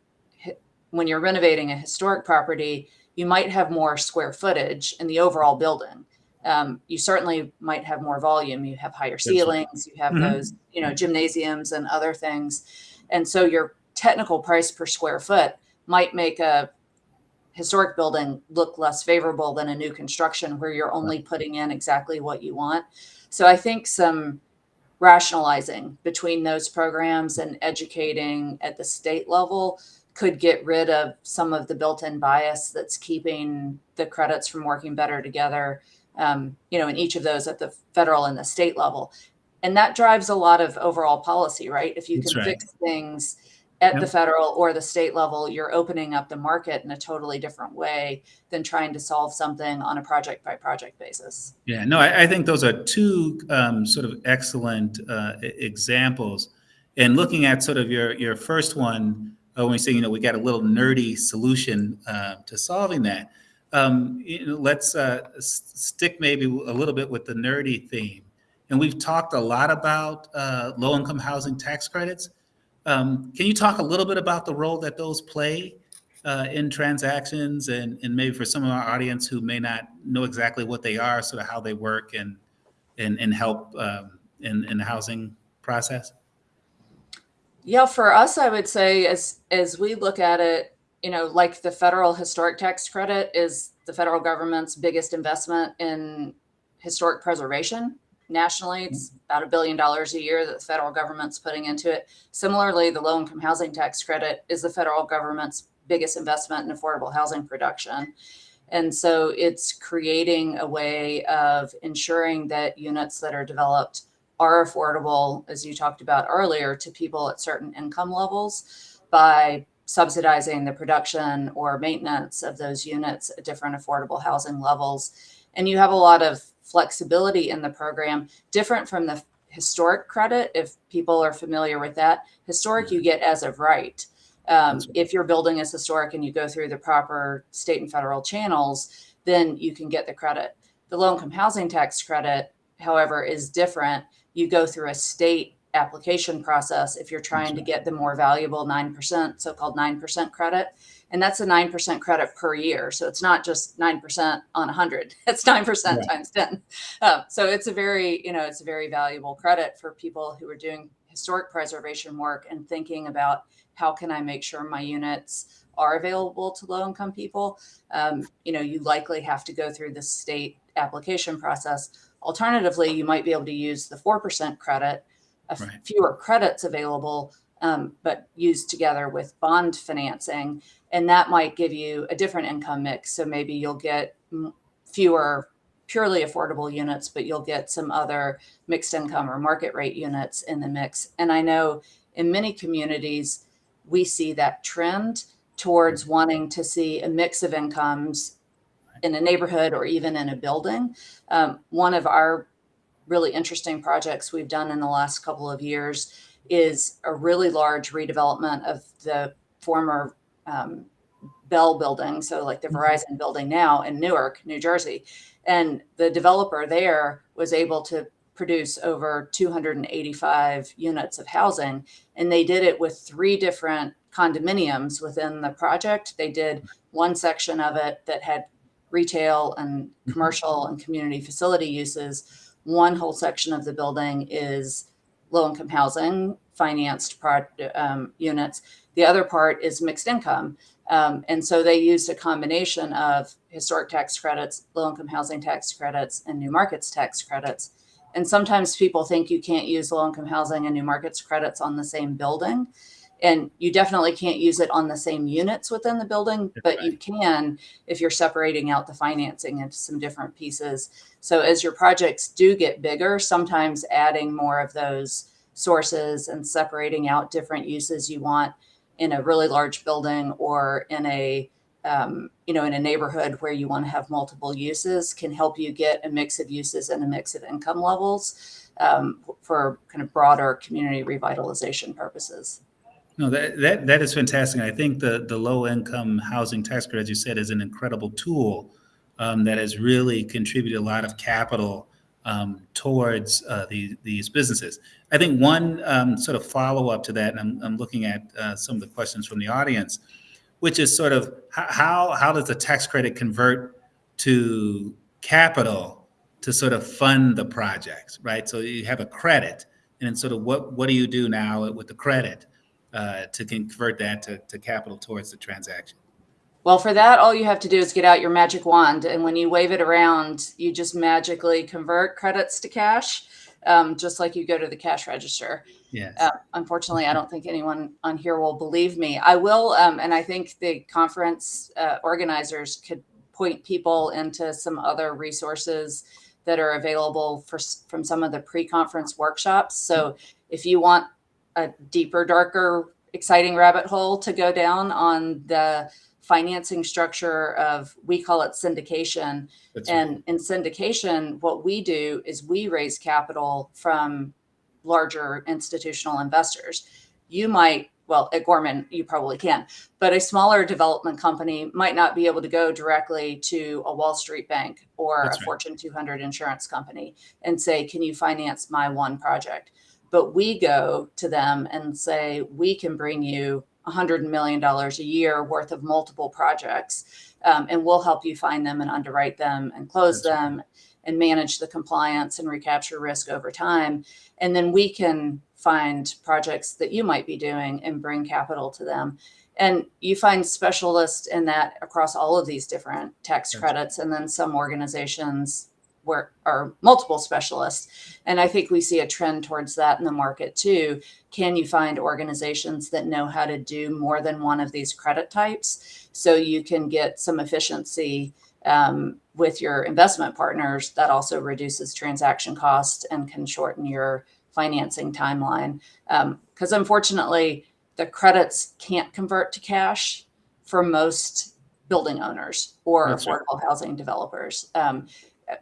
when you're renovating a historic property, you might have more square footage in the overall building. Um, you certainly might have more volume. You have higher ceilings, you have Mhm. those, you know, gymnasiums and other things. And so your technical price per square foot might make a historic building look less favorable than a new construction where you're only putting in exactly what you want. So I think some rationalizing between those programs and educating at the state level could get rid of some of the built-in bias that's keeping the credits from working better together um, you know in each of those at the federal and the state level and that drives a lot of overall policy right if you That's can right. fix things at the federal or the state level you're opening up the market in a totally different way than trying to solve something on a project by project basis Yeah, no, I, I think those are two um, sort of excellent uh, examples. And looking at sort of your your first one, uh, when we say you know we got a little nerdy solution uh, to solving that, um, you know, let's uh, stick maybe a little bit with the nerdy theme. And we've talked a lot about uh, low income housing tax credits. Um, can you talk a little bit about the role that those play uh, in transactions and, and maybe for some of our audience who may not know exactly what they are, sort of how they work and, and, and help um, in, in the housing process? Yeah, for us, I would say as as we look at it, you know, like the federal historic tax credit is the federal government's biggest investment in historic preservation. Nationally, it's mm-hmm. about a billion dollars a year that the federal government's putting into it. Similarly, the low income housing tax credit is the federal government's biggest investment in affordable housing production. And so it's creating a way of ensuring that units that are developed are affordable, as you talked about earlier, to people at certain income levels by subsidizing the production or maintenance of those units at different affordable housing levels. And you have a lot of flexibility in the program, different from the historic credit. If people are familiar with that, historic you get as of right. Um, if your building is historic and you go through the proper state and federal channels, then you can get the credit. The low income housing tax credit, however, is different. You go through a state application process if you're trying to get the more valuable 9%, so called 9% credit. And that's a 9% credit per year. So it's not just 9% on 100, it's 9% Right. times 10. Uh, so it's a very, you know, it's a very valuable credit for people who are doing historic preservation work and thinking about how can I make sure my units are available to low income people. Um, you know, you likely have to go through the state application process. Alternatively, you might be able to use the 4% credit, Right. fewer credits available, um, but used together with bond financing. And that might give you a different income mix. So maybe you'll get m- fewer purely affordable units, but you'll get some other mixed income or market rate units in the mix. And I know in many communities, we see that trend towards wanting to see a mix of incomes in a neighborhood or even in a building. Um, one of our really interesting projects we've done in the last couple of years is a really large redevelopment of the former um, Bell building, so like the Mhm. Verizon building now in Newark, New Jersey. And the developer there was able to produce over 285 units of housing. And they did it with three different condominiums within the project. They did one section of it that had retail and commercial and community facility uses. One whole section of the building is low income housing financed um, units. The other part is mixed income. Um, and so they used a combination of historic tax credits, low income housing tax credits, and new markets tax credits. And sometimes people think you can't use low income housing and new markets credits on the same building. And you definitely can't use it on the same units within the building, That's but right. you can if you're separating out the financing into some different pieces. So as your projects do get bigger, sometimes adding more of those sources and separating out different uses you want in a really large building or in a um, you know in a neighborhood where you want to have multiple uses can help you get a mix of uses and a mix of income levels um, for kind of broader community revitalization purposes. No, that, that, that is fantastic. I think the, the low income housing tax credit, as you said, is an incredible tool um, that has really contributed a lot of capital um, towards uh, the, these businesses. I think one um, sort of follow up to that, and I'm, I'm looking at uh, some of the questions from the audience, which is sort of how, how does the tax credit convert to capital to sort of fund the projects, right? So you have a credit, and sort of what, what do you do now with the credit? uh, to convert that to, to capital towards the transaction. Well, for that, all you have to do is get out your magic wand. And when you wave it around, you just magically convert credits to cash, um, just like you go to the cash register. Yes. Uh, unfortunately, I don't think anyone on here will believe me. I will, um, and I think the conference uh, organizers could point people into some other resources that are available for from some of the pre-conference workshops. So if you want a deeper, darker, exciting rabbit hole to go down on the financing structure of, we call it syndication. That's right. And in syndication, what we do is we raise capital from larger institutional investors. You might, well, at Gorman, you probably can, but a smaller development company might not be able to go directly to a Wall Street bank or That's a right. Fortune 200 insurance company and say, can you finance my one project? But we go to them and say, we can bring you $100 million a year worth of multiple projects, um, and we'll help you find them and underwrite them and close That's right. them and manage the compliance and recapture risk over time. And then we can find projects that you might be doing and bring capital to them. And you find specialists in that across all of these different tax That's- credits, and then some organizations where are multiple specialists. And I think we see a trend towards that in the market too. Can you find organizations that know how to do more than one of these credit types so you can get some efficiency um, with your investment partners? That also reduces transaction costs and can shorten your financing timeline. Because unfortunately, the credits can't convert to cash for most building owners or That's right. affordable housing developers. Um,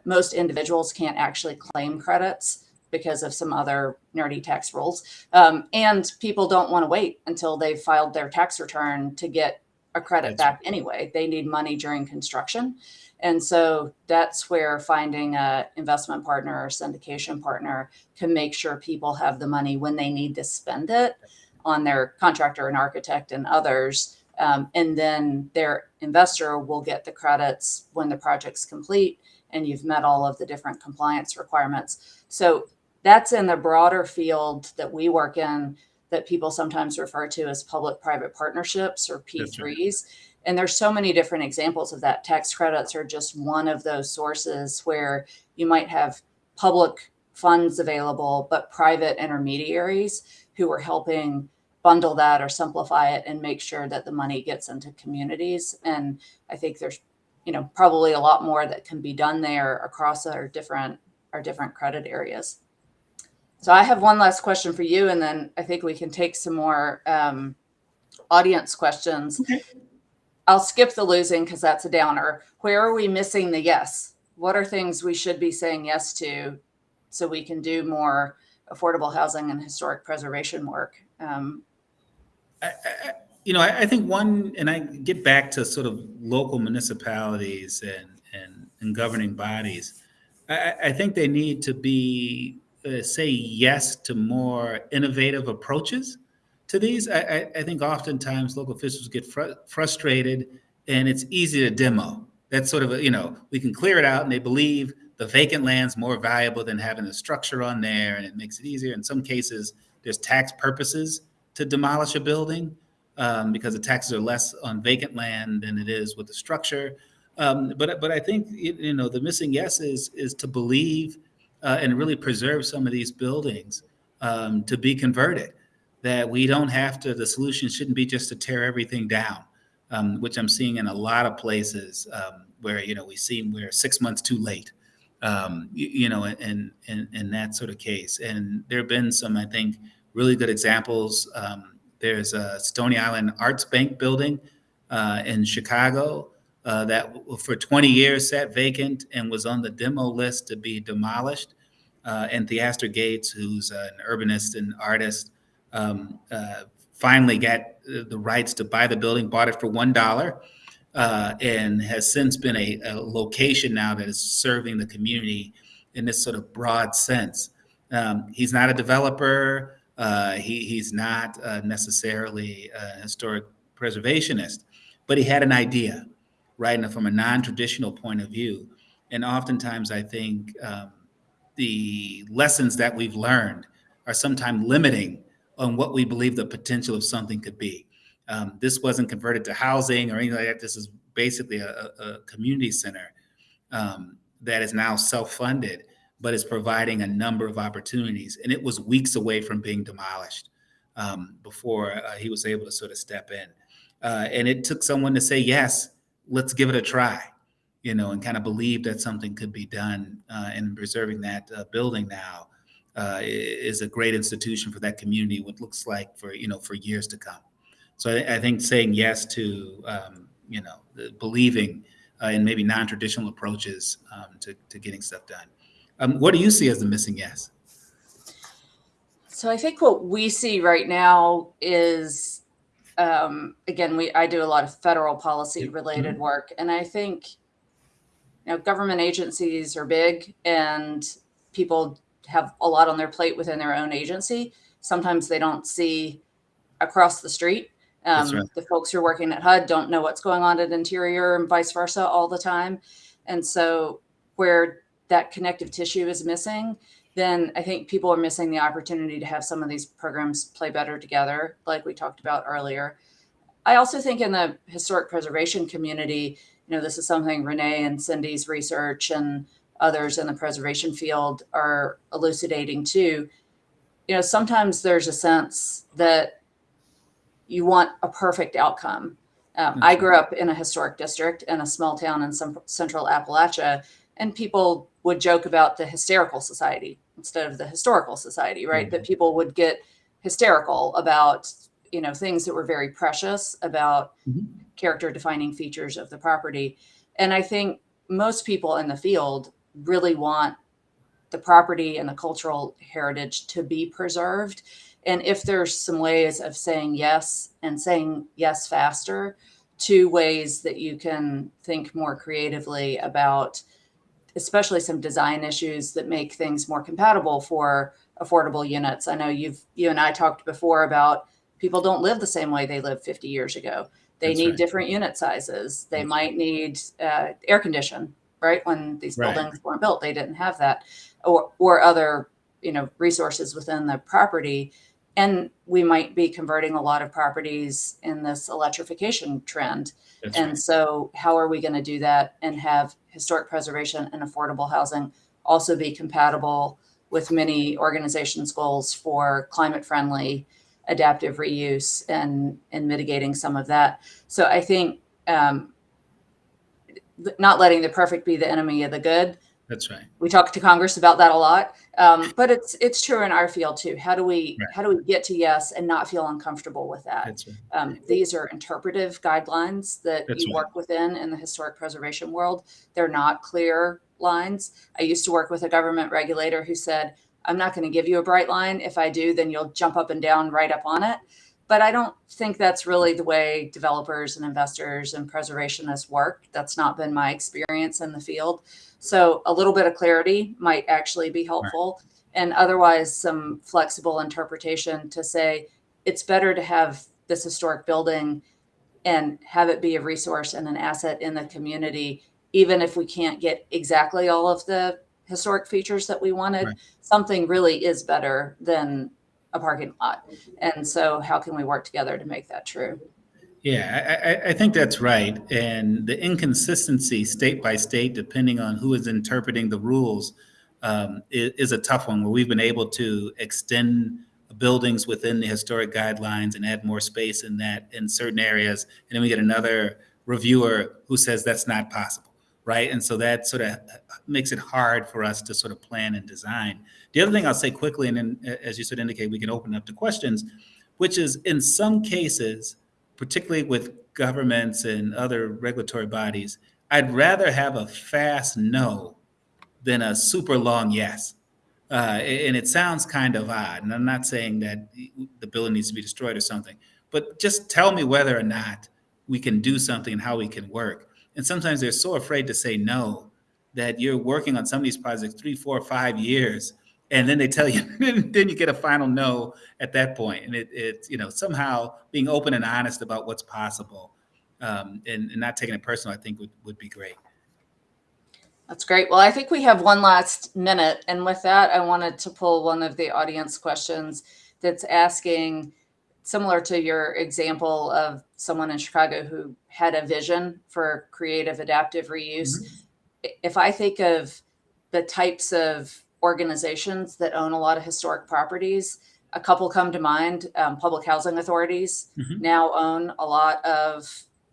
most individuals can't actually claim credits because of some other nerdy tax rules. Um, and people don't want to wait until they've filed their tax return to get a credit That's back anyway. They need money during construction. And so that's where finding a investment partner or syndication partner can make sure people have the money when they need to spend it on their contractor and architect and others. Um, and then their investor will get the credits when the project's complete and you've met all of the different compliance requirements. So that's in the broader field that we work in that people sometimes refer to as public private partnerships or P3s. And there's so many different examples of that. Tax credits are just one of those sources where you might have public funds available, but private intermediaries who are helping bundle that or simplify it and make sure that the money gets into communities. And I think there's, you know, probably a lot more that can be done there across our different our different credit areas. So I have one last question for you, and then I think we can take some more um, audience questions. Okay. I'll skip the losing because that's a downer. Where are we missing the yes? What are things we should be saying yes to so we can do more affordable housing and historic preservation work? Um, I, I, you know, I, I think one, and I get back to sort of local municipalities and and, and governing bodies. I, I- think they need to be uh, say yes to more innovative approaches to these. I, I, I think oftentimes local officials get fr- frustrated, and it's easy to demo. That's sort of a, you know we can clear it out, and they believe the vacant land's more valuable than having a structure on there, and it makes it easier. In some cases, there's tax purposes to demolish a building um, because the taxes are less on vacant land than it is with the structure. Um, but but I think you know the missing yes is is to believe uh, and really preserve some of these buildings um, to be converted. That we don't have to. The solution shouldn't be just to tear everything down, um, which I'm seeing in a lot of places um, where you know we see we're six months too late. Um, you, you know, in, in in that sort of case, and there have been some, I think, really good examples. There's a Stony Island Arts Bank building uh, in Chicago uh, that for 20 years sat vacant and was on the demo list to be demolished. Uh, and Theaster Gates, who's an urbanist and artist, um, uh, finally got the rights to buy the building, bought it for one dollar, uh, and has since been a, a location now that is serving the community in this sort of broad sense. Um, he's not a developer. Uh, he, he's not uh, necessarily a historic preservationist, but he had an idea, right? And from a non-traditional point of view. And oftentimes, I think um, the lessons that we've learned are sometimes limiting on what we believe the potential of something could be. Um, this wasn't converted to housing or anything like that. This is basically a, a, community center um, that is now self-funded, but is providing a number of opportunities. And it was weeks away from being demolished um, before uh, he was able to sort of step in. Uh, and it took someone to say, yes, let's give it a try, you know, and kind of believe that something could be done. Uh, and preserving that uh, building now uh, is a great institution for that community. What looks like for you know for years to come. So I, I think saying yes to um, you know believing uh, in maybe non-traditional approaches um, to to getting stuff done. Um, what do you see as the missing yes? So I think what we see right now is, um, again, we I do a lot of federal policy related work, and I think, you know, government agencies are big, and people have a lot on their plate within their own agency. Sometimes they don't see across the street. Um, right. The folks who are working at HUD don't know what's going on at Interior and vice versa all the time. And so where that connective tissue is missing, then I think people are missing the opportunity to have some of these programs play better together, like we talked about earlier. I also think in the historic preservation community, you know, this is something Renee and Cindy's research and others in the preservation field are elucidating too. You know, sometimes there's a sense that you want a perfect outcome. Um, I grew up in a historic district in a small town in some central Appalachia, and people would joke about the hysterical society instead of the historical society, right? That people would get hysterical about, you know, things that were very precious about Mhm. character defining features of the property. And I think most people in the field really want the property and the cultural heritage to be preserved. And if there's some ways of saying yes and saying yes faster two ways that you can think more creatively about, especially some design issues that make things more compatible for affordable units. I know you've you and I talked before about people don't live the same way they lived 50 years ago. They That's need right. different unit sizes. They That's might need uh, air condition, right? When these Right. buildings weren't built, they didn't have that, or or other you know resources within the property. And we might be converting a lot of properties in this electrification trend. That's And right. so, how are we going to do that and have historic preservation and affordable housing also be compatible with many organizations' goals for climate friendly, adaptive reuse and, and mitigating some of that? So, I think um, not letting the perfect be the enemy of the good. That's right. We talk to Congress about that a lot, um, but it's it's true in our field too. How do we Right. how do we get to yes and not feel uncomfortable with that? That's right. Um, these are interpretive guidelines that That's you right. work within in the historic preservation world. They're not clear lines. I used to work with a government regulator who said, I'm not going to give you a bright line. If I do, then you'll jump up and down right up on it. But I don't think that's really the way developers and investors and preservationists work. That's not been my experience in the field. So a little bit of clarity might actually be helpful. And otherwise, some flexible interpretation to say it's better to have this historic building and have it be a resource and an asset in the community, even if we can't get exactly all of the historic features that we wanted. Right. Something really is better than a parking lot. And so, how can we work together to make that true? Yeah, I, I, think that's right. And the inconsistency state by state, depending on who is interpreting the rules, um, is, is a tough one where we've been able to extend buildings within the historic guidelines and add more space in that in certain areas. And then we get another reviewer who says that's not possible, right? And so that sort of makes it hard for us to sort of plan and design. The other thing I'll say quickly, and then uh, as you sort of indicate, we can open up to questions, which is in some cases, particularly with governments and other regulatory bodies, I'd rather have a fast no than a super long yes. Uh, and it sounds kind of odd. And I'm not saying that the building needs to be destroyed or something, but just tell me whether or not we can do something and how we can work. And sometimes they're so afraid to say no that you're working on some of these projects three, four, five years, and then they tell you, then you get a final no at that point. And it, it you know, somehow being open and honest about what's possible um, and, and not taking it personal, I think would, would be great. That's great. Well, I think we have one last minute. And with that, I wanted to pull one of the audience questions that's asking similar to your example of someone in Chicago who had a vision for creative adaptive reuse, if I think of the types of organizations that own a lot of historic properties, a couple come to mind. Um, public housing authorities Mhm. now own a lot of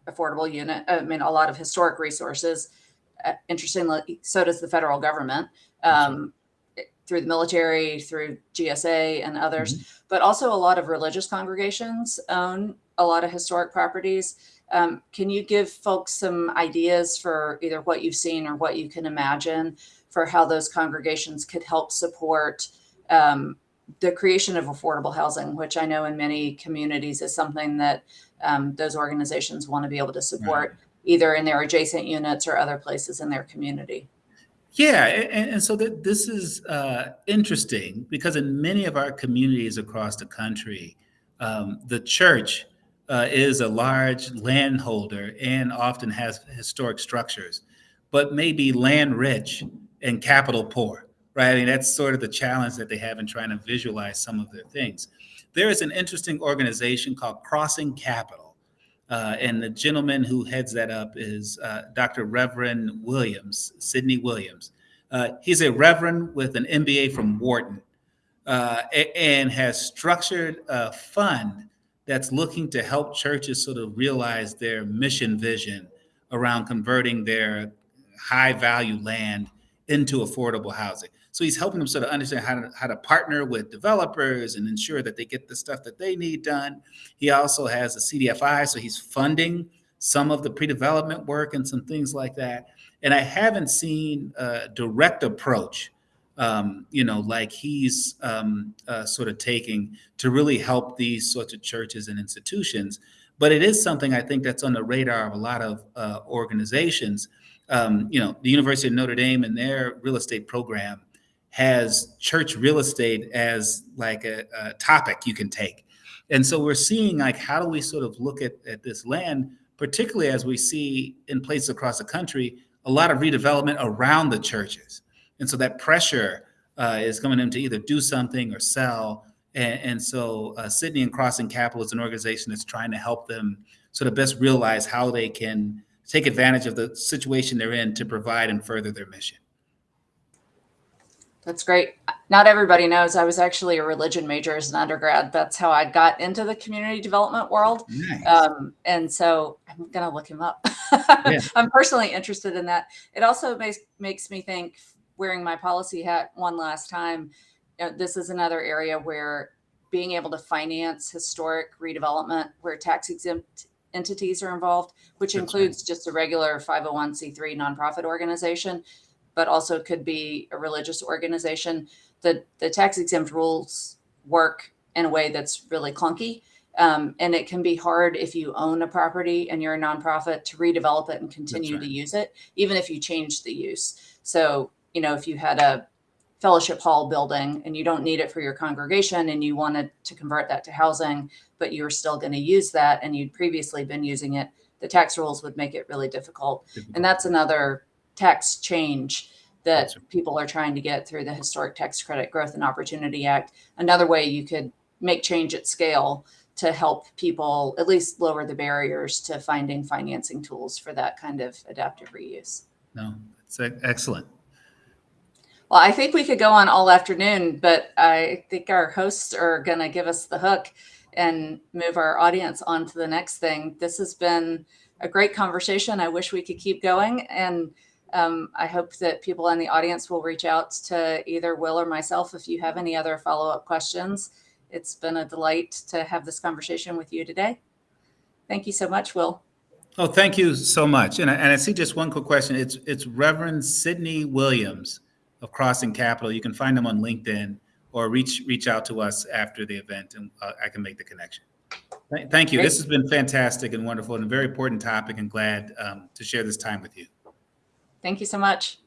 affordable unit, I mean, a lot of historic resources. Uh, interestingly, so does the federal government um, through the military, through GSA and others, but also a lot of religious congregations own a lot of historic properties. Um, can you give folks some ideas for either what you've seen or what you can imagine for how those congregations could help support um, the creation of affordable housing, which I know in many communities is something that um, those organizations want to be able to support either in their adjacent units or other places in their community. Yeah, and, and so that this is uh, interesting because in many of our communities across the country, um, the church uh, is a large landholder and often has historic structures, but may be land rich and capital poor, right? I mean, that's sort of the challenge that they have in trying to visualize some of their things. There is an interesting organization called Crossing Capital. Uh, and the gentleman who heads that up is uh, Dr. Reverend Williams, Sidney Williams. Uh, he's a reverend with an MBA from Wharton uh, and has structured a fund that's looking to help churches sort of realize their mission vision around converting their high value land into affordable housing. So he's helping them sort of understand how to, how to partner with developers and ensure that they get the stuff that they need done. He also has a CDFI, so he's funding some of the pre-development work and some things like that. And I haven't seen a direct approach, um, you know, like he's um, uh, sort of taking to really help these sorts of churches and institutions. But it is something I think that's on the radar of a lot of uh, organizations. Um, you know, the University of Notre Dame and their real estate program has church real estate as like a, a topic you can take. And so we're seeing like how do we sort of look at, at this land, particularly as we see in places across the country, a lot of redevelopment around the churches. And so that pressure uh, is coming in to either do something or sell. And, and so uh, Sidney and Crossing Capital is an organization that's trying to help them sort of best realize how they can take advantage of the situation they're in to provide and further their mission. That's great. Not everybody knows I was actually a religion major as an undergrad. That's how I got into the community development world. Nice. Um, and so I'm going to look him up. I'm personally interested in that. It also makes, makes me think, wearing my policy hat one last time, you know, this is another area where being able to finance historic redevelopment where tax exempt entities are involved, which That's right. includes just a regular 501c3 nonprofit organization, but also could be a religious organization. The, the tax exempt rules work in a way that's really clunky. Um, and it can be hard if you own a property and you're a nonprofit to redevelop it and continue right. to use it, even if you change the use. So, you know, if you had a fellowship hall building and you don't need it for your congregation and you wanted to convert that to housing, but you were still going to use that and you'd previously been using it, the tax rules would make it really difficult. And that's another tax change that people are trying to get through the Historic Tax Credit Growth and Opportunity Act. Another way you could make change at scale to help people at least lower the barriers to finding financing tools for that kind of adaptive reuse. No, it's excellent. Well, I think we could go on all afternoon, but I think our hosts are going to give us the hook and move our audience on to the next thing. This has been a great conversation. I wish we could keep going. And um, I hope that people in the audience will reach out to either Will or myself if you have any other follow up questions. It's been a delight to have this conversation with you today. Thank you so much, Will. Oh, thank you so much. And I, and I see just one quick question. It's it's Reverend Sidney Williams of Crossing Capital. You can find him on LinkedIn or reach reach out to us after the event, and uh, I can make the connection. Thank you. Great. This has been fantastic and wonderful, and a very important topic. And glad um, to share this time with you. Thank you so much.